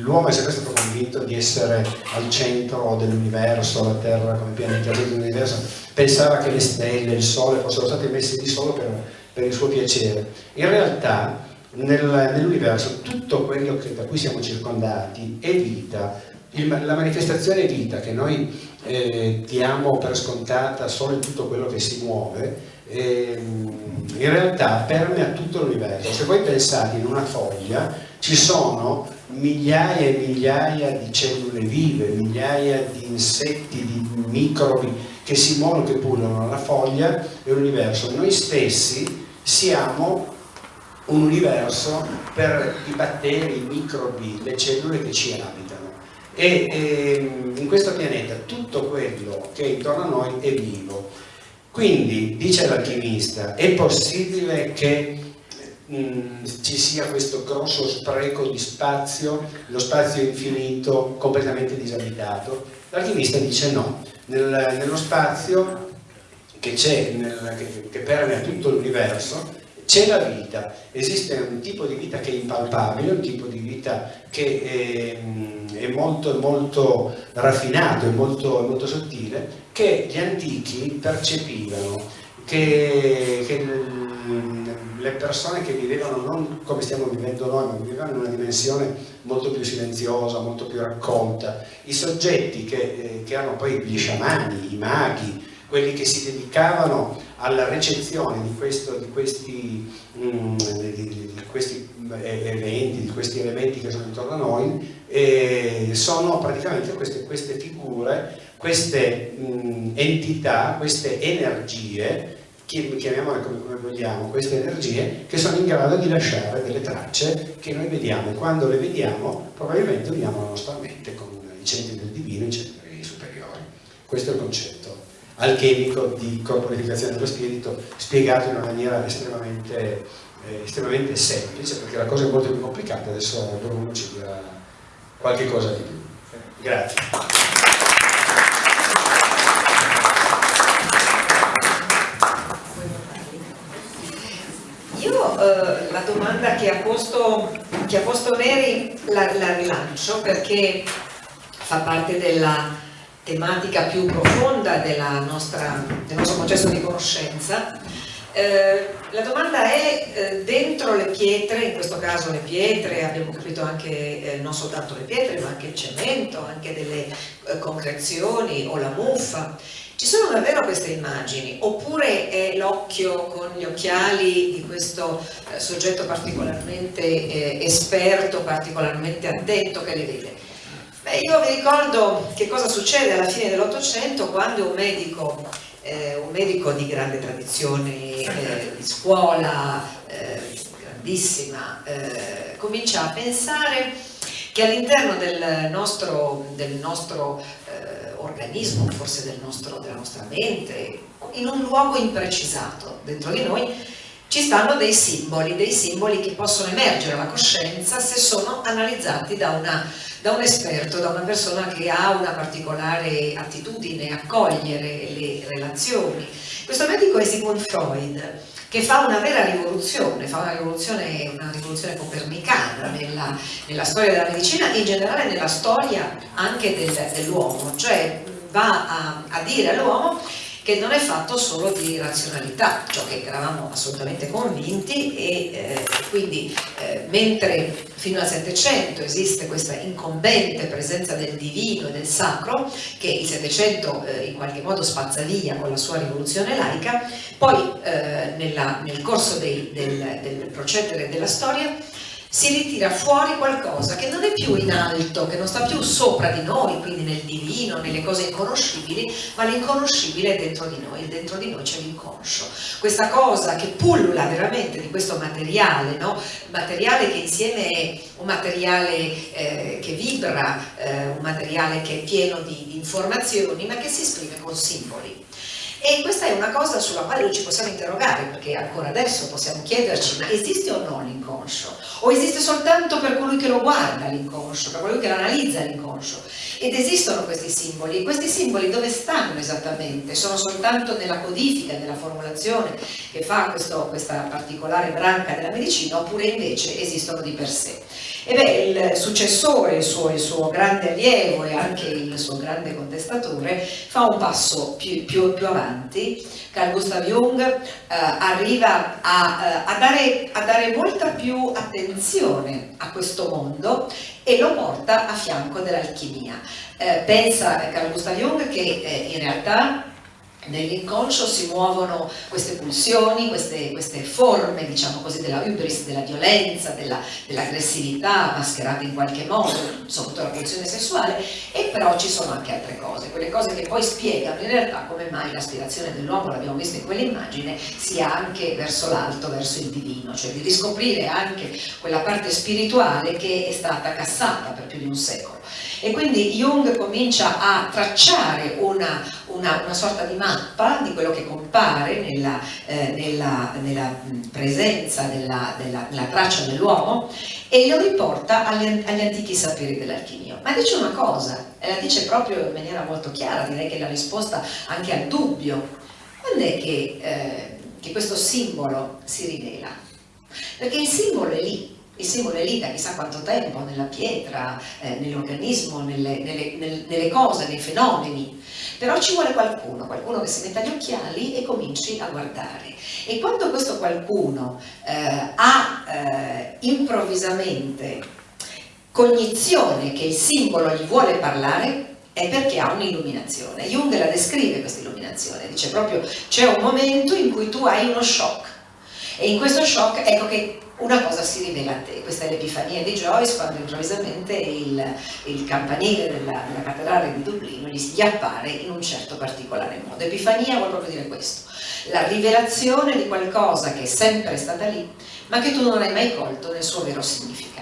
l'uomo è sempre stato convinto di essere al centro dell'universo, la Terra come pianeta dell'universo, pensava che le stelle, il Sole fossero stati messi lì solo per, per il suo piacere. In realtà nel, nell'universo tutto quello che, da cui siamo circondati è vita, il, la manifestazione vita che noi eh, diamo per scontata solo in tutto quello che si muove, eh, in realtà permea tutto l'universo. Se voi pensate in una foglia ci sono migliaia e migliaia di cellule vive, migliaia di insetti, di microbi che si muovono, che pullano nella foglia e l'universo. Noi stessi siamo un universo per i batteri, i microbi, le cellule che ci abitano. E, e ehm, in questo pianeta tutto quello che è intorno a noi è vivo. Quindi, dice l'alchimista, è possibile che Mm, ci sia questo grosso spreco di spazio, lo spazio infinito, completamente disabitato. L'alchimista dice no, Nel, nello spazio che c'è, che, che permea tutto l'universo, c'è la vita, esiste un tipo di vita che è impalpabile, un tipo di vita che è, è molto, molto raffinato, è molto, molto sottile, che gli antichi percepivano, che, che le persone che vivevano non come stiamo vivendo noi, ma vivevano in una dimensione molto più silenziosa, molto più raccolta, i soggetti che, eh, che erano poi gli sciamani, i maghi, quelli che si dedicavano alla recezione di, questo, di, questi, mm, di, questi, eh, eventi, di questi elementi che sono intorno a noi, eh, sono praticamente queste, queste figure, queste mh, entità, queste energie chiamiamole come, come, vogliamo, queste energie che sono in grado di lasciare delle tracce che noi vediamo e quando le vediamo probabilmente uniamo la nostra mente con i centri del divino e i centri superiori. Questo è il concetto alchemico di corporificazione dello spirito spiegato in una maniera estremamente, eh, estremamente semplice perché la cosa è molto più complicata, adesso Bruno ci dirà qualche cosa di più. Grazie. Eh, la domanda che ha posto, che ha posto Neri la, la rilancio perché fa parte della tematica più profonda nostra, del nostro processo di conoscenza. Eh, la domanda è eh, dentro le pietre, in questo caso le pietre, abbiamo capito anche eh, non soltanto le pietre ma anche il cemento, anche delle eh, concrezioni o la muffa, ci sono davvero queste immagini oppure è l'occhio con gli occhiali di questo eh, soggetto particolarmente esperto, particolarmente attento che le vede? Beh, io vi ricordo che cosa succede alla fine dell'Ottocento quando un medico eh, un medico di grande tradizione eh, di scuola, eh, grandissima, eh, comincia a pensare che all'interno del nostro, del nostro eh, organismo, forse del nostro, della nostra mente, in un luogo imprecisato dentro di noi, ci stanno dei simboli, dei simboli che possono emergere alla coscienza se sono analizzati da una da un esperto, da una persona che ha una particolare attitudine a cogliere le relazioni. Questo medico è Sigmund Freud, che fa una vera rivoluzione, fa una rivoluzione, una rivoluzione copernicana nella, nella, storia della medicina e in generale nella storia anche del, dell'uomo, cioè va a, a dire all'uomo che non è fatto solo di razionalità, ciò che eravamo assolutamente convinti e eh, quindi eh, mentre fino al Settecento esiste questa incombente presenza del divino e del sacro che il Settecento eh, in qualche modo spazza via con la sua rivoluzione laica, poi eh, nella, nel corso dei, del, del procedere della storia si ritira fuori qualcosa che non è più in alto, che non sta più sopra di noi, quindi nel divino, nelle cose inconoscibili, ma l'inconoscibile è dentro di noi, dentro di noi c'è l'inconscio. Questa cosa che pullula veramente di questo materiale, no? materiale che insieme è un materiale eh, che vibra, eh, un materiale che è pieno di informazioni, ma che si esprime con simboli. E questa è una cosa sulla quale noi ci possiamo interrogare, perché ancora adesso possiamo chiederci, ma esiste o no l'inconscio? O esiste soltanto per colui che lo guarda l'inconscio, per colui che lo analizza l'inconscio? Ed esistono questi simboli, e questi simboli dove stanno esattamente? Sono soltanto nella codifica, nella formulazione che fa questo, questa particolare branca della medicina, oppure invece esistono di per sé? E beh, il successore, il suo, il suo, grande allievo e anche il suo grande contestatore fa un passo più, più, più avanti, Carl Gustav Jung eh, arriva a, eh, a, dare, a, dare, molta più attenzione a questo mondo e lo porta a fianco dell'alchimia. Eh, pensa Carl Gustav Jung che eh, in realtà nell'inconscio si muovono queste pulsioni, queste, queste, forme, diciamo così, della hubris, della violenza, dell'aggressività dell mascherate in qualche modo, soprattutto la pulsione sessuale, e però ci sono anche altre cose, quelle cose che poi spiegano in realtà come mai l'aspirazione dell'uomo, l'abbiamo visto in quell'immagine, sia anche verso l'alto, verso il divino, cioè di riscoprire anche quella parte spirituale che è stata cassata per più di un secolo. E quindi Jung comincia a tracciare una, una, una sorta di mappa di quello che compare nella, eh, nella, nella presenza, della, della, nella traccia dell'uomo e lo riporta agli, agli antichi saperi dell'alchimia. Ma dice una cosa, e la dice proprio in maniera molto chiara, direi che è la risposta anche al dubbio. Quando è che, eh, che questo simbolo si rivela? Perché il simbolo è lì, il simbolo è lì da chissà quanto tempo, nella pietra, eh, nell'organismo, nelle, nelle, nelle, cose, nei fenomeni, però ci vuole qualcuno, qualcuno che si metta gli occhiali e cominci a guardare. E quando questo qualcuno eh, ha eh, improvvisamente cognizione che il simbolo gli vuole parlare, è perché ha un'illuminazione. Jung la descrive questa illuminazione, dice proprio c'è un momento in cui tu hai uno shock e in questo shock ecco che una cosa si rivela a te, questa è l'epifania di Joyce quando improvvisamente il, il campanile della, della, cattedrale di Dublino gli appare in un certo particolare modo. Epifania vuol proprio dire questo, la rivelazione di qualcosa che è sempre stata lì, ma che tu non hai mai colto nel suo vero significato.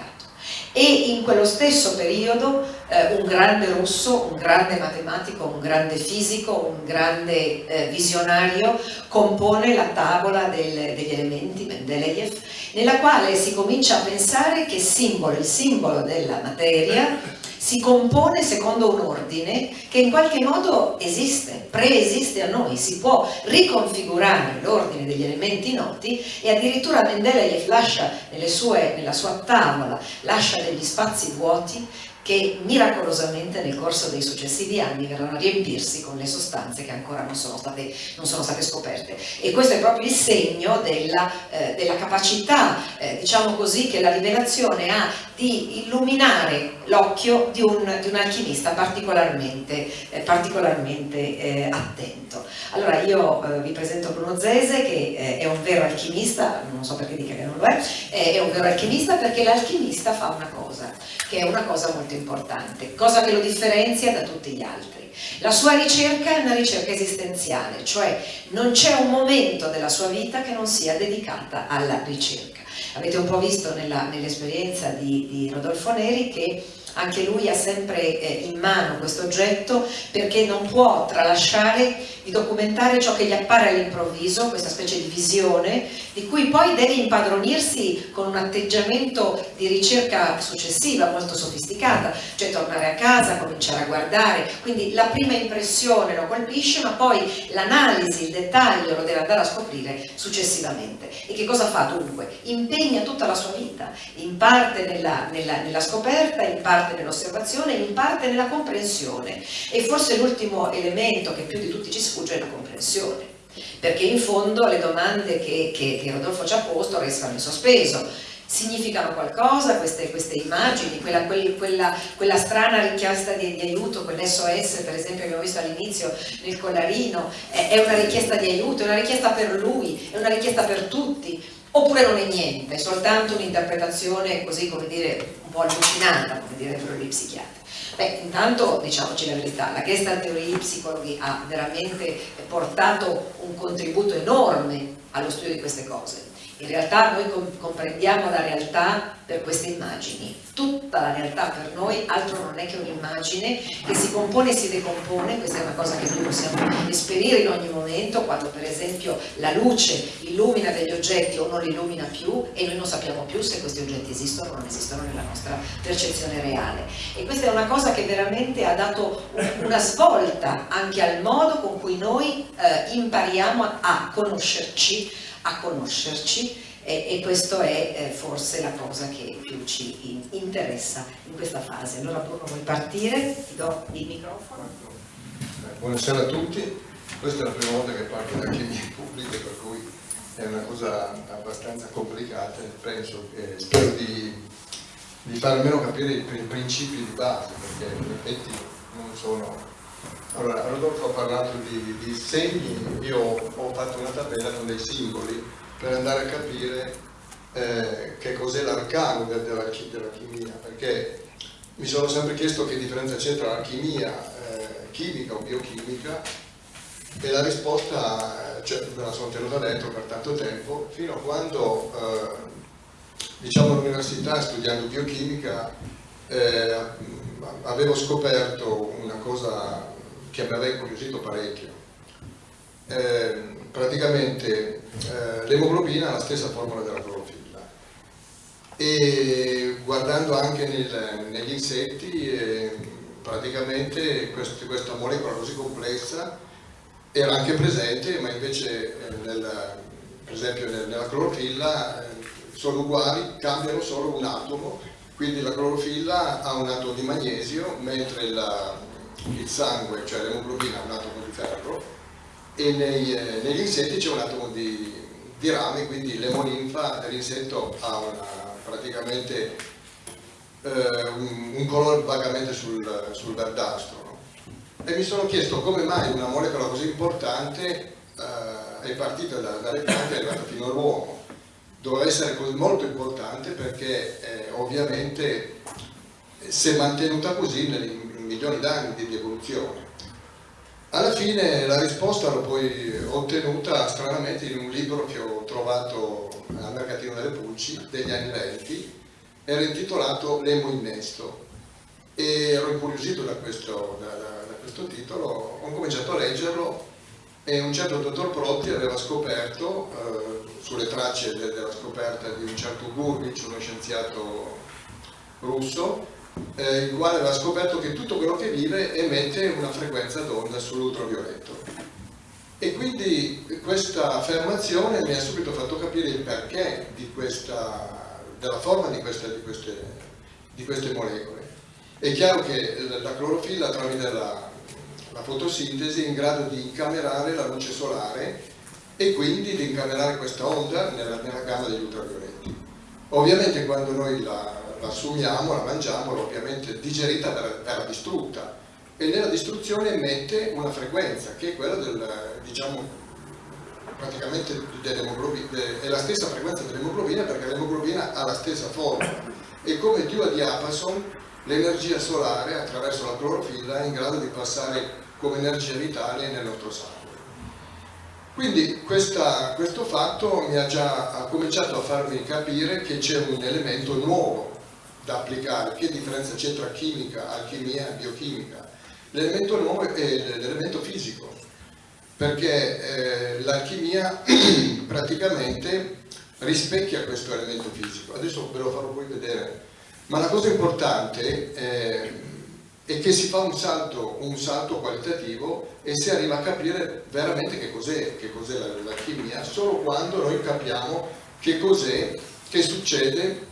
E in quello stesso periodo eh, un grande russo, un grande matematico, un grande fisico, un grande eh, visionario compone la tavola del, degli elementi, Mendeleev, nella quale si comincia a pensare che simbolo, il simbolo della materia si compone secondo un ordine che in qualche modo esiste, preesiste a noi, si può riconfigurare l'ordine degli elementi noti e addirittura Mendeleev lascia sue, nella sua tavola, lascia degli spazi vuoti che miracolosamente nel corso dei successivi anni verranno a riempirsi con le sostanze che ancora non sono state, non sono state scoperte. E questo è proprio il segno della, eh, della capacità, eh, diciamo così, che la rivelazione ha di illuminare l'occhio di un, di un, alchimista particolarmente, eh, particolarmente eh, attento. Allora io eh, vi presento Bruno Zese che eh, è un vero alchimista, non so perché dica che non lo è, eh, è un vero alchimista perché l'alchimista fa una cosa, che è una cosa molto importante, cosa che lo differenzia da tutti gli altri. La sua ricerca è una ricerca esistenziale, cioè non c'è un momento della sua vita che non sia dedicata alla ricerca. Avete un po' visto nell'esperienza nell di, di Rodolfo Neri che anche lui ha sempre eh, in mano questo oggetto perché non può tralasciare di documentare ciò che gli appare all'improvviso, questa specie di visione, di cui poi deve impadronirsi con un atteggiamento di ricerca successiva molto sofisticata, cioè tornare a casa, cominciare a guardare, quindi la prima impressione lo colpisce, ma poi l'analisi, il dettaglio lo deve andare a scoprire successivamente. E che cosa fa dunque? Impegna tutta la sua vita, in parte nella, nella, nella scoperta, in parte nell'osservazione, in parte nella comprensione. E forse l'ultimo elemento che più di tutti ci sfugge è la comprensione perché in fondo le domande che, che, che Rodolfo ci ha posto restano in sospeso. Significano qualcosa queste, queste immagini, quella, quella, quella, strana richiesta di, di aiuto, quell'SOS per esempio che abbiamo visto all'inizio nel collarino, è, è, una richiesta di aiuto, è una richiesta per lui, è una richiesta per tutti, oppure non è niente, è soltanto un'interpretazione così come dire un po' allucinata, come direbbero gli psichiatri. Beh, intanto diciamoci la verità, la Gestalt Theory Psicologi ha veramente portato un contributo enorme allo studio di queste cose in realtà noi comprendiamo la realtà per queste immagini. Tutta la realtà per noi altro non è che un'immagine che si compone e si decompone, questa è una cosa che noi possiamo esperire in ogni momento, quando per esempio la luce illumina degli oggetti o non li illumina più e noi non sappiamo più se questi oggetti esistono o non esistono nella nostra percezione reale. E questa è una cosa che veramente ha dato una svolta anche al modo con cui noi eh, impariamo a conoscerci a conoscerci e, e questa è eh, forse la cosa che più ci in, interessa in questa fase. Allora Bruno vuoi partire? Ti do il microfono. Eh, buonasera a tutti, questa è la prima volta che parlo da chimie pubbliche per cui è una cosa abbastanza complicata e penso che spero di, di far almeno capire i principi di base perché in effetti non sono allora, Rodolfo ha parlato di, di segni, io ho fatto una tabella con dei simboli per andare a capire eh, che cos'è l'arcano della, della, chimia, perché mi sono sempre chiesto che differenza c'è tra l'alchimia eh, chimica o biochimica e la risposta, cioè, me la sono tenuta dentro per tanto tempo, fino a quando, eh, diciamo all'università, studiando biochimica, eh, avevo scoperto una cosa che mi aveva incuriosito parecchio. Eh, praticamente eh, l'emoglobina ha la stessa formula della clorofilla e guardando anche nel, negli insetti eh, praticamente quest, questa molecola così complessa era anche presente ma invece eh, nel, per esempio nel, nella clorofilla eh, sono uguali, cambiano solo un atomo quindi la clorofilla ha un atomo di magnesio mentre la, il sangue, cioè l'emoglobina ha un atomo di ferro e nei, eh, negli insetti c'è un atomo di, di rame, quindi l'emolinfa dell'insetto ha una, praticamente eh, un, un, colore vagamente sul, sul verdastro. No? E mi sono chiesto come mai una molecola così importante eh, è partita da, dalle piante e è arrivata fino all'uomo. Doveva essere molto importante perché eh, ovviamente si è mantenuta così nel, milioni d'anni di evoluzione. Alla fine la risposta l'ho poi ottenuta stranamente in un libro che ho trovato al Mercatino delle Pulci degli anni 20, era intitolato L'Emo Innesto e ero incuriosito da questo, da, da, da questo titolo, ho cominciato a leggerlo e un certo dottor Protti aveva scoperto, eh, sulle tracce de, della scoperta di un certo Gurvich, uno scienziato russo, eh, il quale aveva scoperto che tutto quello che vive emette una frequenza d'onda sull'ultravioletto. E quindi questa affermazione mi ha subito fatto capire il perché questa, della forma di queste, di, queste, di queste, molecole. È chiaro che la clorofilla tramite la, la fotosintesi è in grado di incamerare la luce solare e quindi di incamerare questa onda nella, nella gamma degli ultravioletti. Ovviamente quando noi la, la assumiamo, la mangiamo, ovviamente digerita verrà distrutta e nella distruzione emette una frequenza che è quella del, diciamo, praticamente dell'emoglobina, è la stessa frequenza dell'emoglobina perché l'emoglobina ha la stessa forma e come più a diapason l'energia solare attraverso la clorofilla è in grado di passare come energia vitale nel nostro sangue. Quindi questa, questo fatto mi ha già ha cominciato a farmi capire che c'è un elemento nuovo da applicare. Che differenza c'è tra chimica, alchimia e biochimica? L'elemento nuovo è l'elemento fisico, perché eh, l'alchimia praticamente rispecchia questo elemento fisico. Adesso ve lo farò poi vedere. Ma la cosa importante eh, è che si fa un salto, un salto, qualitativo e si arriva a capire veramente che cos'è cos l'alchimia solo quando noi capiamo che cos'è che succede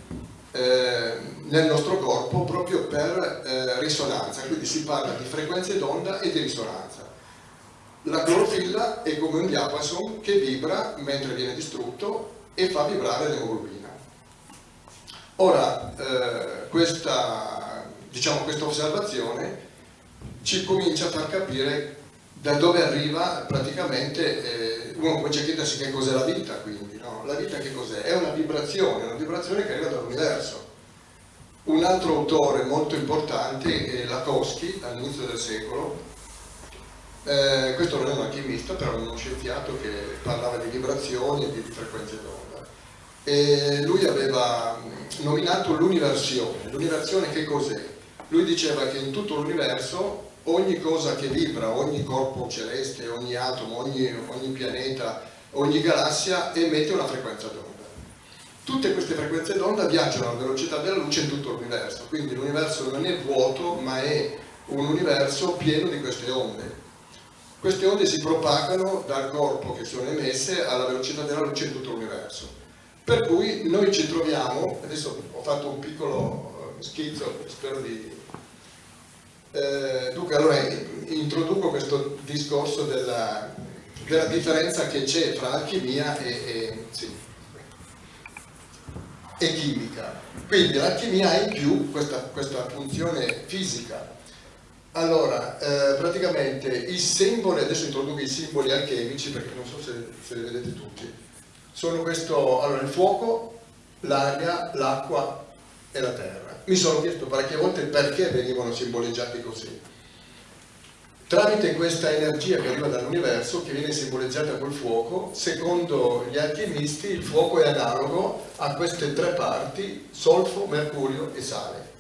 eh, nel nostro corpo proprio per eh, risonanza, quindi si parla di frequenze d'onda e di risonanza. La clorofilla è come un diapason che vibra mentre viene distrutto e fa vibrare l'emoglobina. Ora, eh, questa, diciamo, questa osservazione ci comincia a far capire da dove arriva praticamente, eh, uno comincia a chiedersi che cos'è la vita quindi, no? la vita che cos'è? È una vibrazione, una vibrazione che arriva dall'universo. Un altro autore molto importante è Lakowski, all'inizio del secolo, eh, questo non è un alchimista, però è uno scienziato che parlava di vibrazioni e di frequenze d'onda. Lui aveva nominato l'universione. L'universione che cos'è? Lui diceva che in tutto l'universo ogni cosa che vibra, ogni corpo celeste, ogni atomo, ogni, ogni pianeta, ogni galassia emette una frequenza d'onda. Tutte queste frequenze d'onda viaggiano alla velocità della luce in tutto l'universo, quindi l'universo non è vuoto ma è un universo pieno di queste onde queste onde si propagano dal corpo che sono emesse alla velocità della luce in tutto l'universo. Per cui noi ci troviamo, adesso ho fatto un piccolo eh, schizzo, spero di... Eh, dunque, allora introduco questo discorso della, della differenza che c'è tra alchimia e, e, sì, e chimica. Quindi l'alchimia ha in più questa, questa funzione fisica, allora, eh, praticamente i simboli, adesso introduco i simboli alchemici perché non so se, se li vedete tutti, sono questo, allora il fuoco, l'aria, l'acqua e la terra. Mi sono chiesto parecchie volte perché venivano simboleggiati così. Tramite questa energia che arriva dall'universo, che viene simboleggiata col fuoco, secondo gli alchimisti il fuoco è analogo a queste tre parti, solfo, mercurio e sale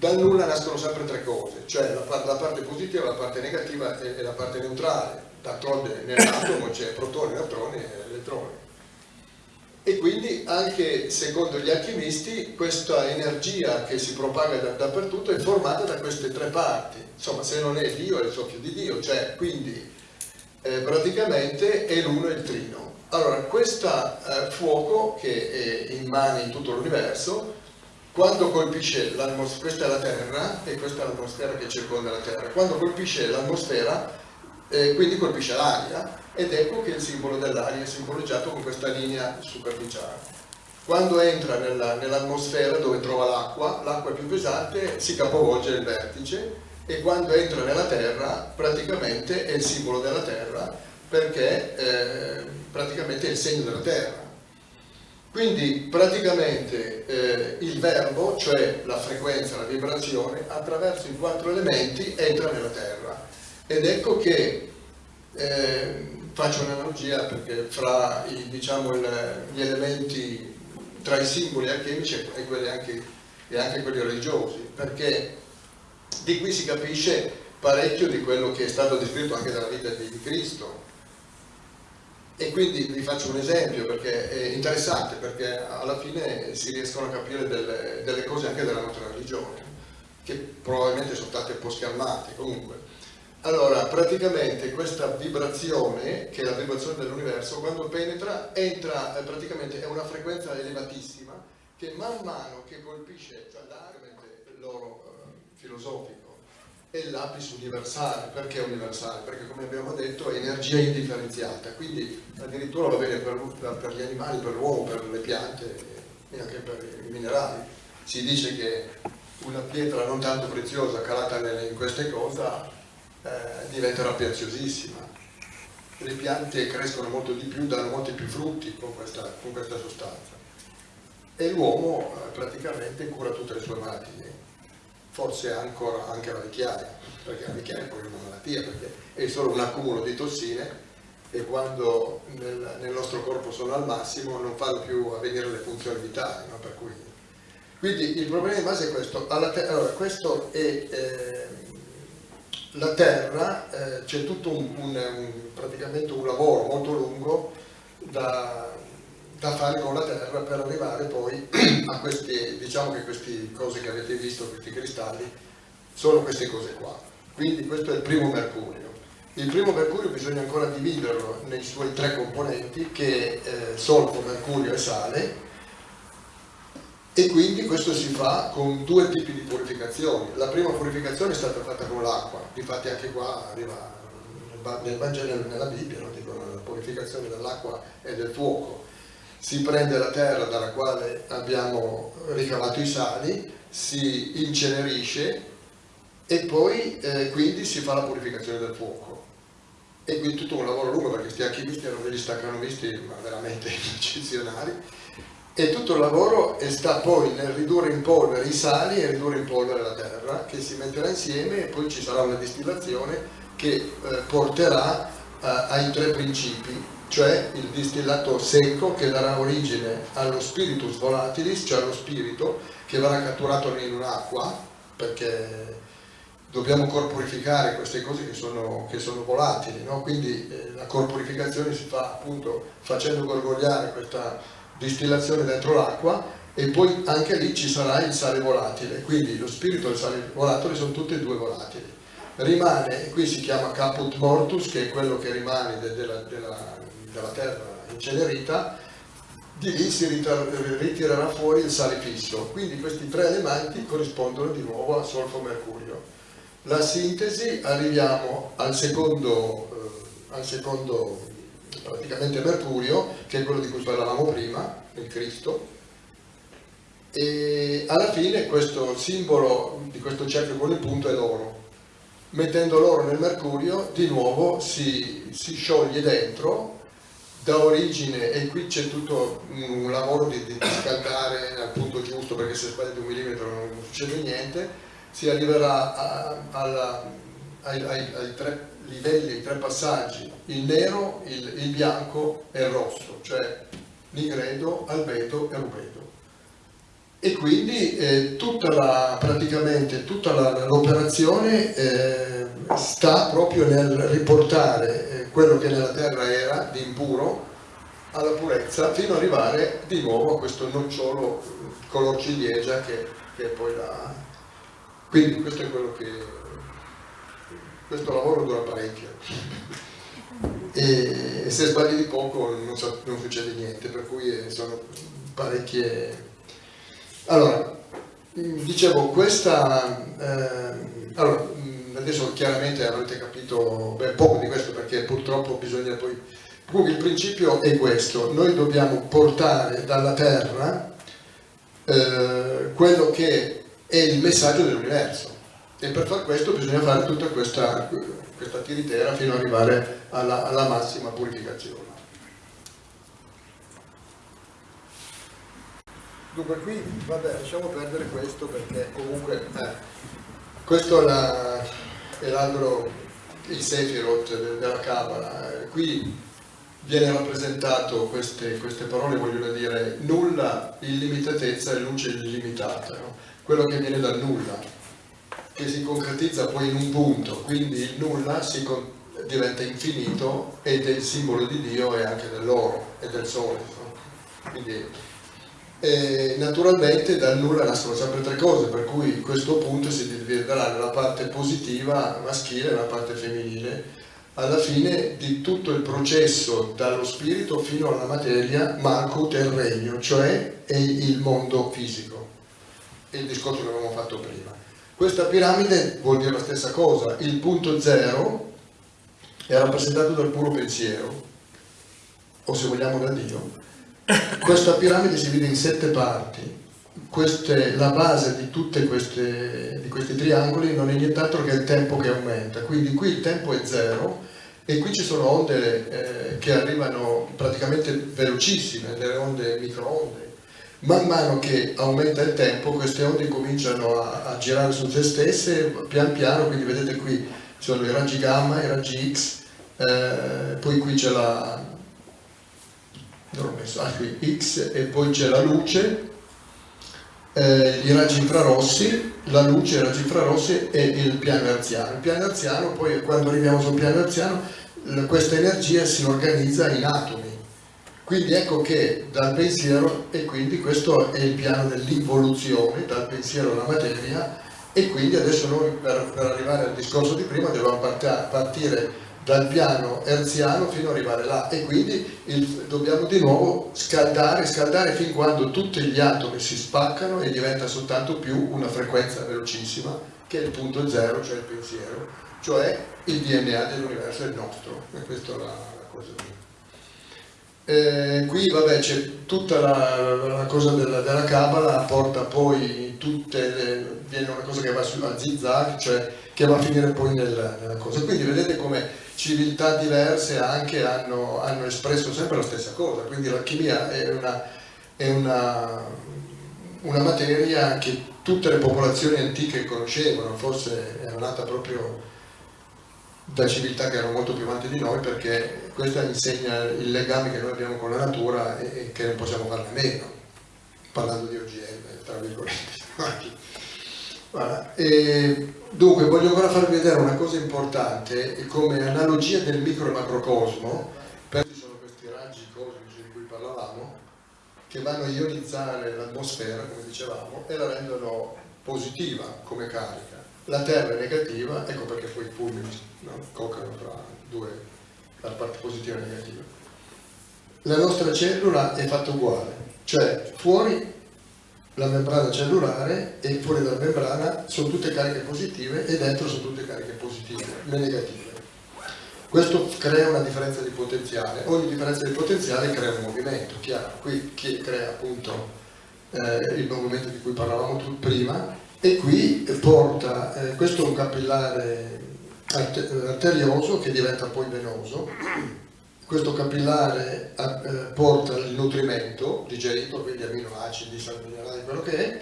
dal nulla nascono sempre tre cose, cioè la, la parte positiva, la parte negativa e, e la parte neutrale. D'altronde nell'atomo c'è protoni, neutroni e elettroni. E quindi anche secondo gli alchimisti questa energia che si propaga da, dappertutto è formata da queste tre parti. Insomma, se non è Dio è il soffio di Dio, cioè quindi eh, praticamente è l'uno e il trino. Allora, questo eh, fuoco che è in mani in tutto l'universo quando colpisce l'atmosfera, questa è la Terra e questa è l'atmosfera che circonda la Terra, quando colpisce l'atmosfera eh, quindi colpisce l'aria ed ecco che il simbolo dell'aria è simboleggiato con questa linea superficiale. Quando entra nell'atmosfera nell dove trova l'acqua, l'acqua più pesante, si capovolge il vertice e quando entra nella Terra praticamente è il simbolo della Terra perché eh, praticamente è il segno della Terra quindi praticamente eh, il verbo, cioè la frequenza, la vibrazione, attraverso i quattro elementi entra nella Terra. Ed ecco che, eh, faccio un'analogia perché fra i, diciamo, il, gli elementi, tra i simboli alchemici e, quelli anche, e anche quelli religiosi, perché di qui si capisce parecchio di quello che è stato descritto anche dalla vita di Cristo, e quindi vi faccio un esempio perché è interessante, perché alla fine si riescono a capire delle, delle cose anche della nostra religione, che probabilmente sono state un po' schermate comunque. Allora, praticamente questa vibrazione, che è la vibrazione dell'universo, quando penetra, entra, eh, praticamente è una frequenza elevatissima, che man mano che colpisce, cioè l'aria, loro filosofico è l'apis universale, perché universale? Perché come abbiamo detto è energia indifferenziata, quindi addirittura va bene per, per gli animali, per l'uomo, per le piante e anche per i minerali. Si dice che una pietra non tanto preziosa calata in queste cose eh, diventerà preziosissima. Le piante crescono molto di più, danno molti più frutti con questa, con questa sostanza. E l'uomo eh, praticamente cura tutte le sue malattie forse ancora anche la vecchiaia, perché la vecchiaia è poi una malattia, perché è solo un accumulo di tossine e quando nel, nel nostro corpo sono al massimo non fanno più avvenire le funzioni vitali. No? Cui... Quindi il problema di base è questo. allora, questo è eh, la Terra, eh, c'è tutto un, un, un, praticamente un lavoro molto lungo da, da fare con la terra per arrivare poi a queste, diciamo che queste cose che avete visto, questi cristalli, sono queste cose qua. Quindi questo è il primo mercurio. Il primo mercurio bisogna ancora dividerlo nei suoi tre componenti che eh, solfo, mercurio e sale e quindi questo si fa con due tipi di purificazioni. La prima purificazione è stata fatta con l'acqua, infatti anche qua arriva nel Vangelo nella Bibbia, no? dicono la purificazione dell'acqua e del fuoco si prende la terra dalla quale abbiamo ricavato i sali, si incenerisce e poi eh, quindi si fa la purificazione del fuoco. E quindi tutto un lavoro lungo perché questi archivisti erano degli staccanovisti ma veramente eccezionali e tutto il lavoro sta poi nel ridurre in polvere i sali e ridurre in polvere la terra che si metterà insieme e poi ci sarà una distillazione che eh, porterà eh, ai tre principi cioè il distillato secco che darà origine allo spiritus volatilis, cioè allo spirito che verrà catturato in un'acqua, perché dobbiamo corporificare queste cose che sono, che sono volatili, no? quindi eh, la corporificazione si fa appunto facendo gorgogliare questa distillazione dentro l'acqua e poi anche lì ci sarà il sale volatile, quindi lo spirito e il sale volatile sono tutti e due volatili. Rimane, qui si chiama caput mortus, che è quello che rimane de, della, della della terra incenerita, di lì si ritirerà fuori il sale fisso. Quindi questi tre elementi corrispondono di nuovo a solfo-mercurio. La sintesi, arriviamo al secondo, eh, al secondo praticamente mercurio, che è quello di cui parlavamo prima, il Cristo, e alla fine questo simbolo di questo cerchio con il punto è l'oro. Mettendo l'oro nel mercurio, di nuovo si, si scioglie dentro dà origine, e qui c'è tutto un lavoro di, di, scaldare al punto giusto perché se sbagli un millimetro non succede niente, si arriverà a, alla, ai, ai, ai, tre livelli, tre passaggi, il nero, il, il bianco e il rosso, cioè nigredo, albedo e rubedo. E quindi eh, tutta la, praticamente tutta l'operazione eh, sta proprio nel riportare quello che nella terra era di impuro alla purezza fino ad arrivare di nuovo a questo nocciolo color ciliegia che, che è poi la... quindi questo è quello che questo lavoro dura parecchio. E, e se sbagli di poco non, non, succede niente per cui sono parecchie. Allora dicevo questa eh, allora, adesso chiaramente avrete capito beh, poco di questo perché purtroppo bisogna poi... Comunque il principio è questo, noi dobbiamo portare dalla Terra eh, quello che è il messaggio dell'universo e per far questo bisogna fare tutta questa, questa tiritera fino ad arrivare alla, alla massima purificazione. Dunque qui, vabbè, lasciamo perdere questo perché comunque eh, questo è la, l'albero, il Sefirot della Kabbalah. Qui viene rappresentato queste, queste, parole, vogliono dire nulla, illimitatezza e luce illimitata, no? quello che viene dal nulla, che si concretizza poi in un punto, quindi il nulla si diventa infinito ed è il simbolo di Dio e anche dell'oro e del sole. No? Quindi e naturalmente dal nulla nascono sempre tre cose, per cui questo punto si dividerà nella parte positiva maschile e nella parte femminile, alla fine di tutto il processo dallo spirito fino alla materia Malkut è regno, cioè è il mondo fisico, il discorso che avevamo fatto prima. Questa piramide vuol dire la stessa cosa, il punto zero è rappresentato dal puro pensiero, o se vogliamo da Dio. Questa piramide si divide in sette parti, queste, la base di tutti questi triangoli non è nient'altro che il tempo che aumenta, quindi qui il tempo è zero e qui ci sono onde eh, che arrivano praticamente velocissime, delle onde microonde. Man mano che aumenta il tempo queste onde cominciano a, a girare su se stesse pian piano, quindi vedete qui sono i raggi gamma, i raggi X, eh, poi qui c'è la, non l'ho messo, ah, qui, X e poi c'è la luce eh, i raggi infrarossi, la luce, i raggi infrarossi e il piano erziano. Il piano erziano, poi quando arriviamo sul piano erziano, questa energia si organizza in atomi. Quindi ecco che dal pensiero, e quindi questo è il piano dell'involuzione, dal pensiero alla materia, e quindi adesso noi per, per arrivare al discorso di prima dobbiamo partire dal piano erziano fino ad arrivare là e quindi il, dobbiamo di nuovo scaldare, scaldare fin quando tutti gli atomi si spaccano e diventa soltanto più una frequenza velocissima che è il punto zero, cioè il pensiero, cioè il DNA dell'universo è il nostro, e questa è la, la cosa mia. Eh, qui vabbè c'è tutta la, la cosa della, della Kabbalah, porta poi tutte le, viene una cosa che va su, a zigzag, cioè che va a finire poi nella, nella cosa. Quindi vedete come civiltà diverse anche hanno, hanno, espresso sempre la stessa cosa, quindi l'alchimia è, una, è una, una, materia che tutte le popolazioni antiche conoscevano, forse era nata proprio da civiltà che erano molto più avanti di noi perché questa insegna il legame che noi abbiamo con la natura e, e che non possiamo farne meno, parlando di OGM, tra virgolette. Voilà. Dunque voglio ancora farvi vedere una cosa importante come analogia del micro e macrocosmo per ci sono questi raggi cosmici di cui parlavamo che vanno a ionizzare l'atmosfera come dicevamo e la rendono positiva come carica la terra è negativa ecco perché poi i fulmini no, coccano fra due la parte positiva e negativa la nostra cellula è fatta uguale cioè fuori la membrana cellulare e fuori dalla membrana sono tutte cariche positive e dentro sono tutte cariche positive, le negative. Questo crea una differenza di potenziale, ogni differenza di potenziale crea un movimento, chiaro, qui crea appunto eh, il movimento di cui parlavamo prima e qui porta, eh, questo è un capillare arterioso che diventa poi venoso questo capillare eh, porta il nutrimento digerito, quindi aminoacidi, sali minerali, quello che è,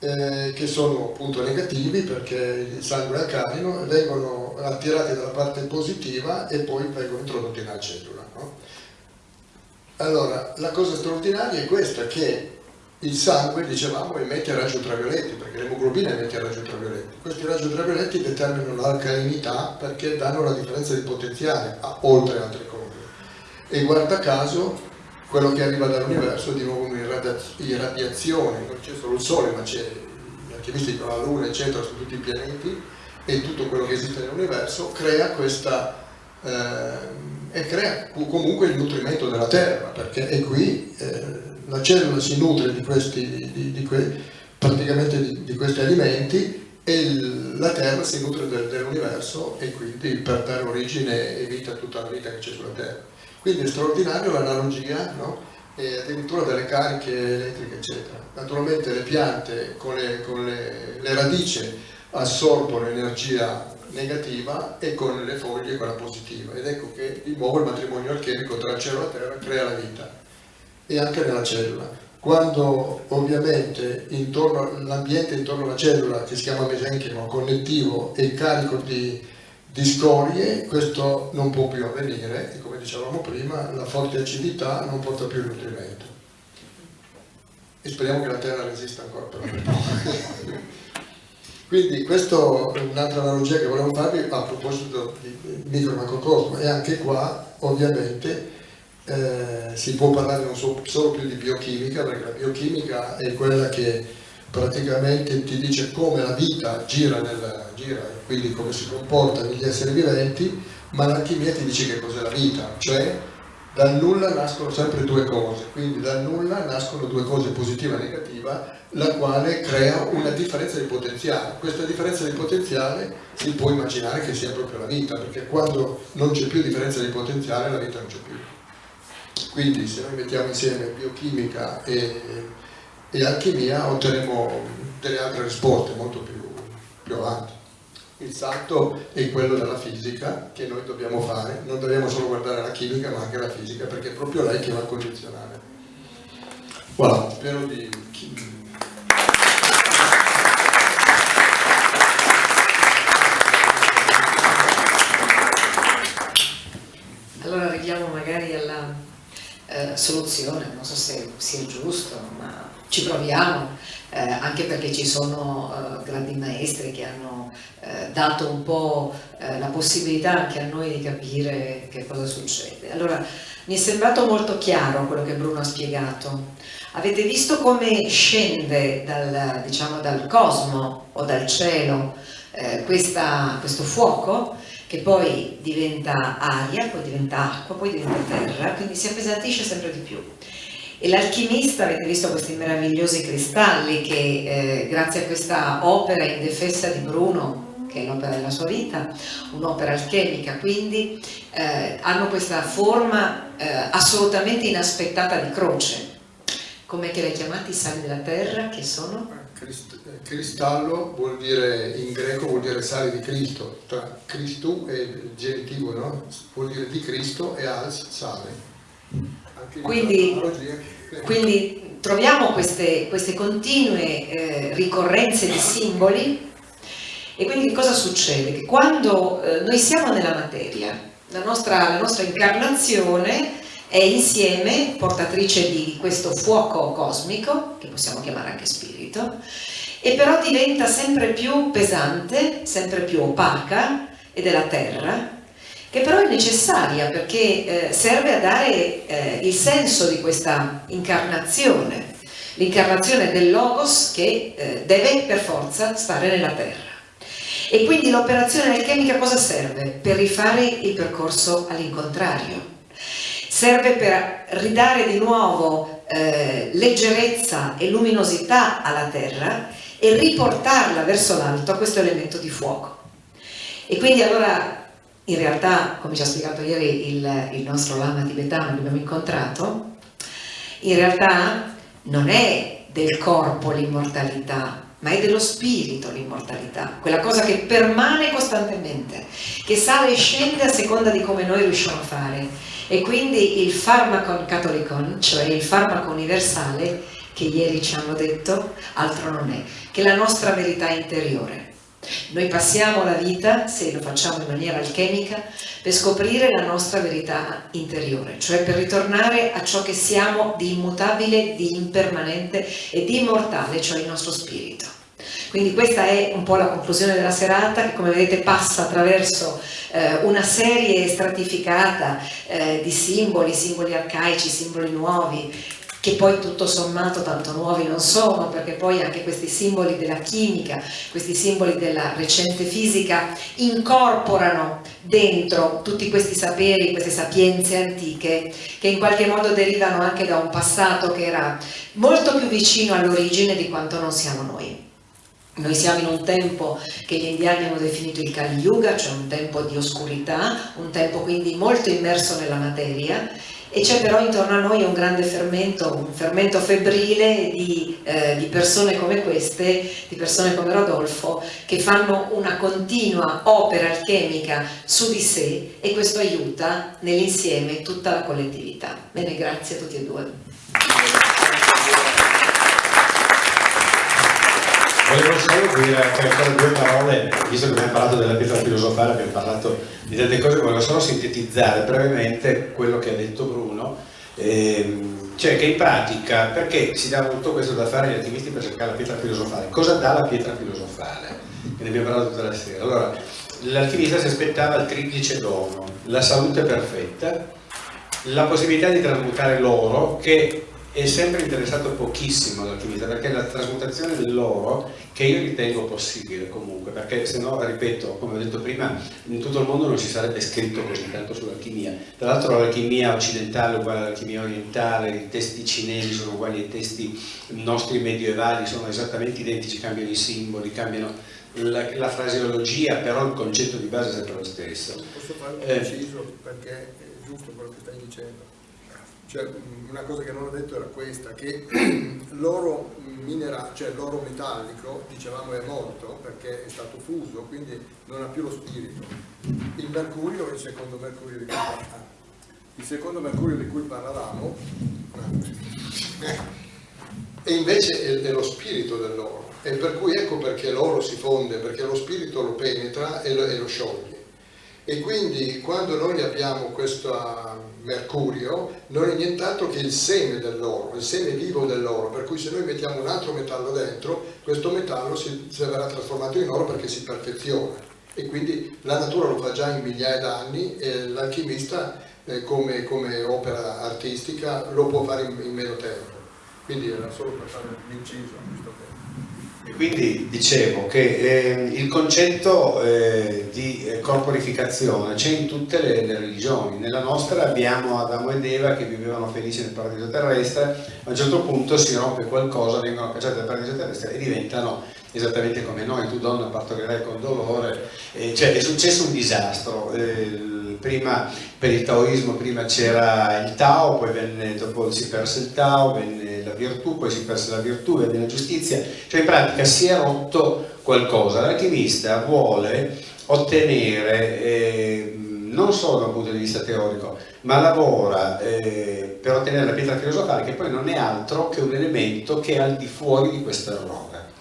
eh, che sono appunto negativi perché il sangue è alcalino, vengono attirati dalla parte positiva e poi vengono introdotti nella cellula. No? Allora, la cosa straordinaria è questa, che il sangue, dicevamo, emette raggi ultravioletti, perché l'emoglobina emette raggi ultravioletti. Questi raggi ultravioletti determinano l'alcalinità perché danno la differenza di potenziale, oltre altre cose e guarda caso quello che arriva dall'universo è di nuovo un'irradiazione, non c'è solo il Sole ma c'è anche visto la Luna eccetera su tutti i pianeti e tutto quello che esiste nell'universo crea questa eh, e crea comunque il nutrimento della Terra perché è qui eh, la cellula si nutre di questi, di, di que, praticamente di, di, questi alimenti e la Terra si nutre del, dell'universo e quindi per dare origine e vita a tutta la vita che c'è sulla Terra. Quindi è straordinario l'analogia, no? e addirittura delle cariche elettriche, eccetera. Naturalmente le piante con le, con le, le radici assorbono energia negativa e con le foglie quella positiva ed ecco che di nuovo il matrimonio alchemico tra cielo e terra crea la vita e anche nella cellula quando ovviamente l'ambiente intorno alla cellula che si chiama mesenchimo connettivo è carico di di scorie, questo non può più avvenire e come dicevamo prima la forte acidità non porta più il nutrimento. E speriamo che la Terra resista ancora per un po'. Quindi questa è un'altra analogia che volevo farvi a proposito di micro macrocosmo e anche qua ovviamente eh, si può parlare non so, solo più di biochimica perché la biochimica è quella che praticamente ti dice come la vita gira, nella, gira quindi come si comporta negli esseri viventi, ma l'alchimia ti dice che cos'è la vita, cioè dal nulla nascono sempre due cose, quindi dal nulla nascono due cose, positiva e negativa, la quale crea una differenza di potenziale. Questa differenza di potenziale si può immaginare che sia proprio la vita, perché quando non c'è più differenza di potenziale la vita non c'è più. Quindi se noi mettiamo insieme biochimica e, e alchimia otterremo delle altre risposte molto più, più avanti il salto è quello della fisica che noi dobbiamo fare, non dobbiamo solo guardare la chimica ma anche la fisica perché è proprio lei che va a condizionare. Voilà, spero di... Allora arriviamo magari alla eh, soluzione, non so se sia giusto, ma ci proviamo eh, anche perché ci sono eh, grandi maestri che hanno eh, dato un po' eh, la possibilità anche a noi di capire che cosa succede. Allora, mi è sembrato molto chiaro quello che Bruno ha spiegato. Avete visto come scende dal, diciamo, dal cosmo o dal cielo questa, questo fuoco che poi diventa aria, poi diventa acqua, poi diventa terra, quindi si appesantisce sempre di più. E l'alchimista, avete visto questi meravigliosi cristalli che eh, grazie a questa opera indefessa di Bruno, che è l'opera della sua vita, un'opera alchemica, quindi eh, hanno questa forma eh, assolutamente inaspettata di croce. Come che li hai chiamati i sali della terra, che sono? Cristallo vuol dire, in greco vuol dire sale di Cristo, tra Cristo e il genitivo, no? Vuol dire di Cristo e als sale. Quindi, quindi troviamo queste, queste continue eh, ricorrenze di simboli e quindi che cosa succede? Che quando eh, noi siamo nella materia, la nostra, la nostra incarnazione è insieme portatrice di questo fuoco cosmico, che possiamo chiamare anche spirito, e però diventa sempre più pesante, sempre più opaca, ed è la terra, che però è necessaria perché eh, serve a dare eh, il senso di questa incarnazione, l'incarnazione del Logos che eh, deve per forza stare nella terra. E quindi l'operazione alchemica cosa serve? Per rifare il percorso all'incontrario. Serve per ridare di nuovo eh, leggerezza e luminosità alla terra e riportarla verso l'alto a questo elemento di fuoco. E quindi allora in realtà, come ci ha spiegato ieri il, il nostro lama tibetano che abbiamo incontrato, in realtà non è del corpo l'immortalità, ma è dello spirito l'immortalità, quella cosa che permane costantemente, che sale e scende a seconda di come noi riusciamo a fare. E quindi il farmacon catholicon, cioè il farmaco universale, che ieri ci hanno detto, altro non è che la nostra verità interiore. Noi passiamo la vita, se lo facciamo in maniera alchemica, per scoprire la nostra verità interiore, cioè per ritornare a ciò che siamo di immutabile, di impermanente e di immortale, cioè il nostro spirito. Quindi questa è un po' la conclusione della serata che come vedete passa attraverso eh, una serie stratificata eh, di simboli, simboli arcaici, simboli nuovi, che poi tutto sommato tanto nuovi non sono, perché poi anche questi simboli della chimica, questi simboli della recente fisica incorporano dentro tutti questi saperi, queste sapienze antiche che in qualche modo derivano anche da un passato che era molto più vicino all'origine di quanto non siamo noi. Noi siamo in un tempo che gli indiani hanno definito il Kali Yuga, cioè un tempo di oscurità, un tempo quindi molto immerso nella materia e c'è però intorno a noi un grande fermento, un fermento febbrile di, eh, di, persone come queste, di persone come Rodolfo, che fanno una continua opera alchemica su di sé e questo aiuta nell'insieme tutta la collettività. Bene, grazie a tutti e due. Volevo solo dire ancora due parole, visto che abbiamo parlato della pietra filosofale, abbiamo parlato di tante cose, volevo solo sintetizzare brevemente quello che ha detto Bruno, ehm, cioè che in pratica, perché si dà tutto questo da fare agli attivisti per cercare la pietra filosofale? Cosa dà la pietra filosofale? ne abbiamo parlato tutta la sera. Allora, l'alchimista si aspettava il triplice dono, la salute perfetta, la possibilità di trasmutare l'oro che è sempre interessato pochissimo all'alchimista perché la trasmutazione dell'oro che io ritengo possibile comunque perché se no ripeto come ho detto prima in tutto il mondo non si sarebbe scritto così tanto sull'alchimia. Tra l'altro l'alchimia occidentale è uguale all'alchimia orientale i testi cinesi sono uguali ai testi nostri medievali sono esattamente identici cambiano i simboli cambiano la, la fraseologia però il concetto di base è sempre lo stesso. Posso fare un Eh. preciso perché è giusto quello che stai dicendo cioè, una cosa che non ho detto era questa, che l'oro minerale, cioè l'oro metallico, dicevamo è morto perché è stato fuso, quindi non ha più lo spirito. Il mercurio, il secondo mercurio di cui, ah, il secondo mercurio di cui parlavamo, e invece è lo spirito dell'oro. E per cui ecco perché l'oro si fonde, perché lo spirito lo penetra e lo, e lo scioglie. E quindi quando noi abbiamo questo mercurio non è nient'altro che il seme dell'oro, il seme vivo dell'oro, per cui se noi mettiamo un altro metallo dentro, questo metallo si, si verrà trasformato in oro perché si perfeziona. E quindi la natura lo fa già in migliaia d'anni e l'alchimista eh, come, come opera artistica lo può fare in, in meno tempo. Quindi era solo per fare questo punto. Quindi dicevo che eh, il concetto eh, di eh, corporificazione c'è in tutte le, le religioni, nella nostra abbiamo Adamo ed Eva che vivevano felici nel paradiso terrestre, a un certo punto si rompe qualcosa, vengono cacciati dal paradiso terrestre e diventano esattamente come noi, tu donna partorirai con dolore, eh, cioè è successo un disastro. Prima per il taoismo prima c'era il Tao, poi venne, dopo si perse il Tao, venne la virtù, poi si perse la virtù, venne la giustizia, cioè in pratica si è rotto qualcosa. L'alchimista vuole ottenere, eh, non solo da un punto di vista teorico, ma lavora eh, per ottenere la pietra filosofale che poi non è altro che un elemento che è al di fuori di questo errore.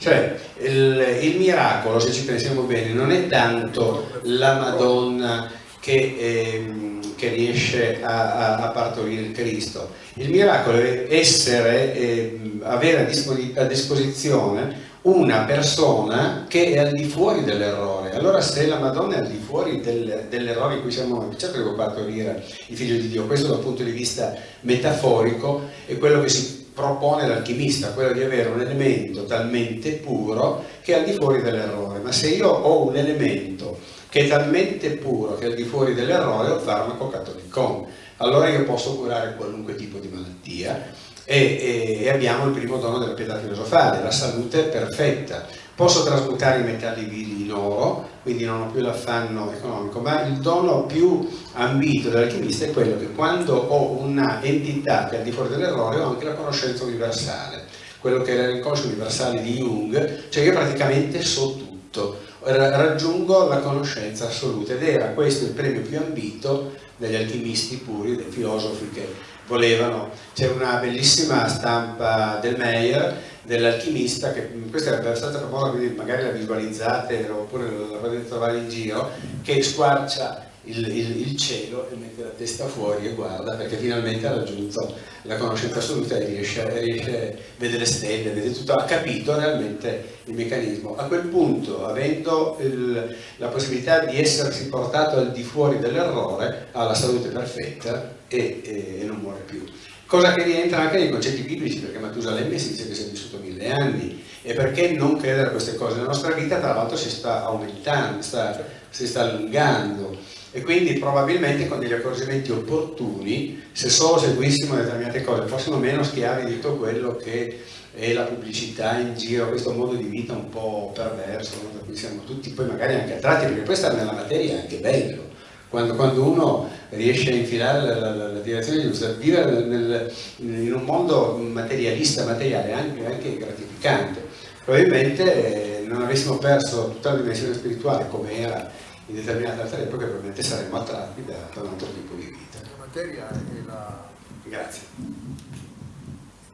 Cioè il, il miracolo, se ci pensiamo bene, non è tanto la Madonna che, ehm, che riesce a, a, a, partorire il Cristo. Il miracolo è essere, ehm, avere a, a, disposizione una persona che è al di fuori dell'errore. Allora se la Madonna è al di fuori del, dell'errore in cui siamo, certo che può partorire il figlio di Dio, questo dal punto di vista metaforico è quello che si propone l'alchimista, quello di avere un elemento talmente puro che è al di fuori dell'errore. Ma se io ho un elemento che è talmente puro che è al di fuori dell'errore, ho il farmaco cattolicon. Allora io posso curare qualunque tipo di malattia e, e, abbiamo il primo dono della pietà filosofale, la salute perfetta. Posso trasmutare i metalli vili in oro, quindi non ho più l'affanno economico, ma il dono più ambito dell'alchimista è quello che quando ho una entità che è al di fuori dell'errore ho anche la conoscenza universale, quello che era l'inconscio universale di Jung, cioè io praticamente so tutto, raggiungo la conoscenza assoluta ed era questo il premio più ambito degli alchimisti puri, dei filosofi che volevano. C'è una bellissima stampa del Meyer dell'alchimista, che questa è stata famosa, quindi magari la visualizzate oppure la potete trovare in giro, che squarcia il, il, il, cielo e mette la testa fuori e guarda perché finalmente ha raggiunto la conoscenza assoluta e riesce, riesce vede le stelle, vede tutto, ha capito realmente il meccanismo. A quel punto, avendo il, la possibilità di essersi portato al di fuori dell'errore, ha la salute perfetta e, e, e non muore più. Cosa che rientra anche nei concetti biblici, perché Matusalemme si dice che si è vissuto mille anni, e perché non credere a queste cose? La nostra vita tra l'altro si sta aumentando, sta, si sta allungando, e quindi probabilmente con degli accorgimenti opportuni, se solo seguissimo determinate cose, fossimo meno schiavi di tutto quello che è la pubblicità in giro, questo modo di vita un po' perverso, da cui siamo tutti poi magari anche attratti, perché poi stare nella materia è anche bello. Quando, quando uno riesce a infilare la, la, la direzione giusta, vivere nel, nel, in un mondo materialista, materiale, anche, anche gratificante. Probabilmente eh, non avessimo perso tutta la dimensione spirituale come era in determinate altre epoche probabilmente saremmo attratti da, da un altro tipo di vita. La materia è la... Grazie.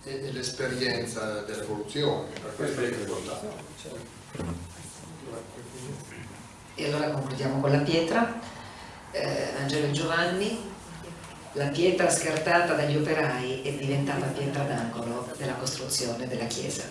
È, l'esperienza dell'evoluzione, per questo è importante. E allora concludiamo con la pietra. Eh, Angelo e Giovanni, la pietra scartata dagli operai è diventata pietra d'angolo della costruzione della chiesa.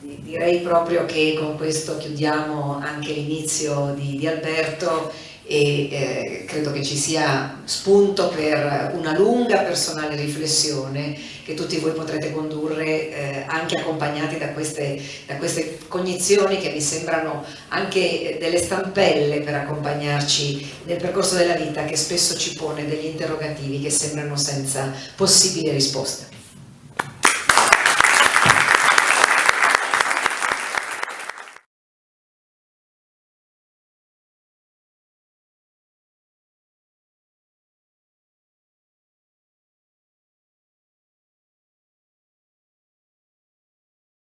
Quindi direi proprio che con questo chiudiamo anche l'inizio di, di Alberto e eh, credo che ci sia spunto per una lunga personale riflessione che tutti voi potrete condurre eh, anche accompagnati da queste, da queste cognizioni che mi sembrano anche delle stampelle per accompagnarci nel percorso della vita che spesso ci pone degli interrogativi che sembrano senza possibili risposte.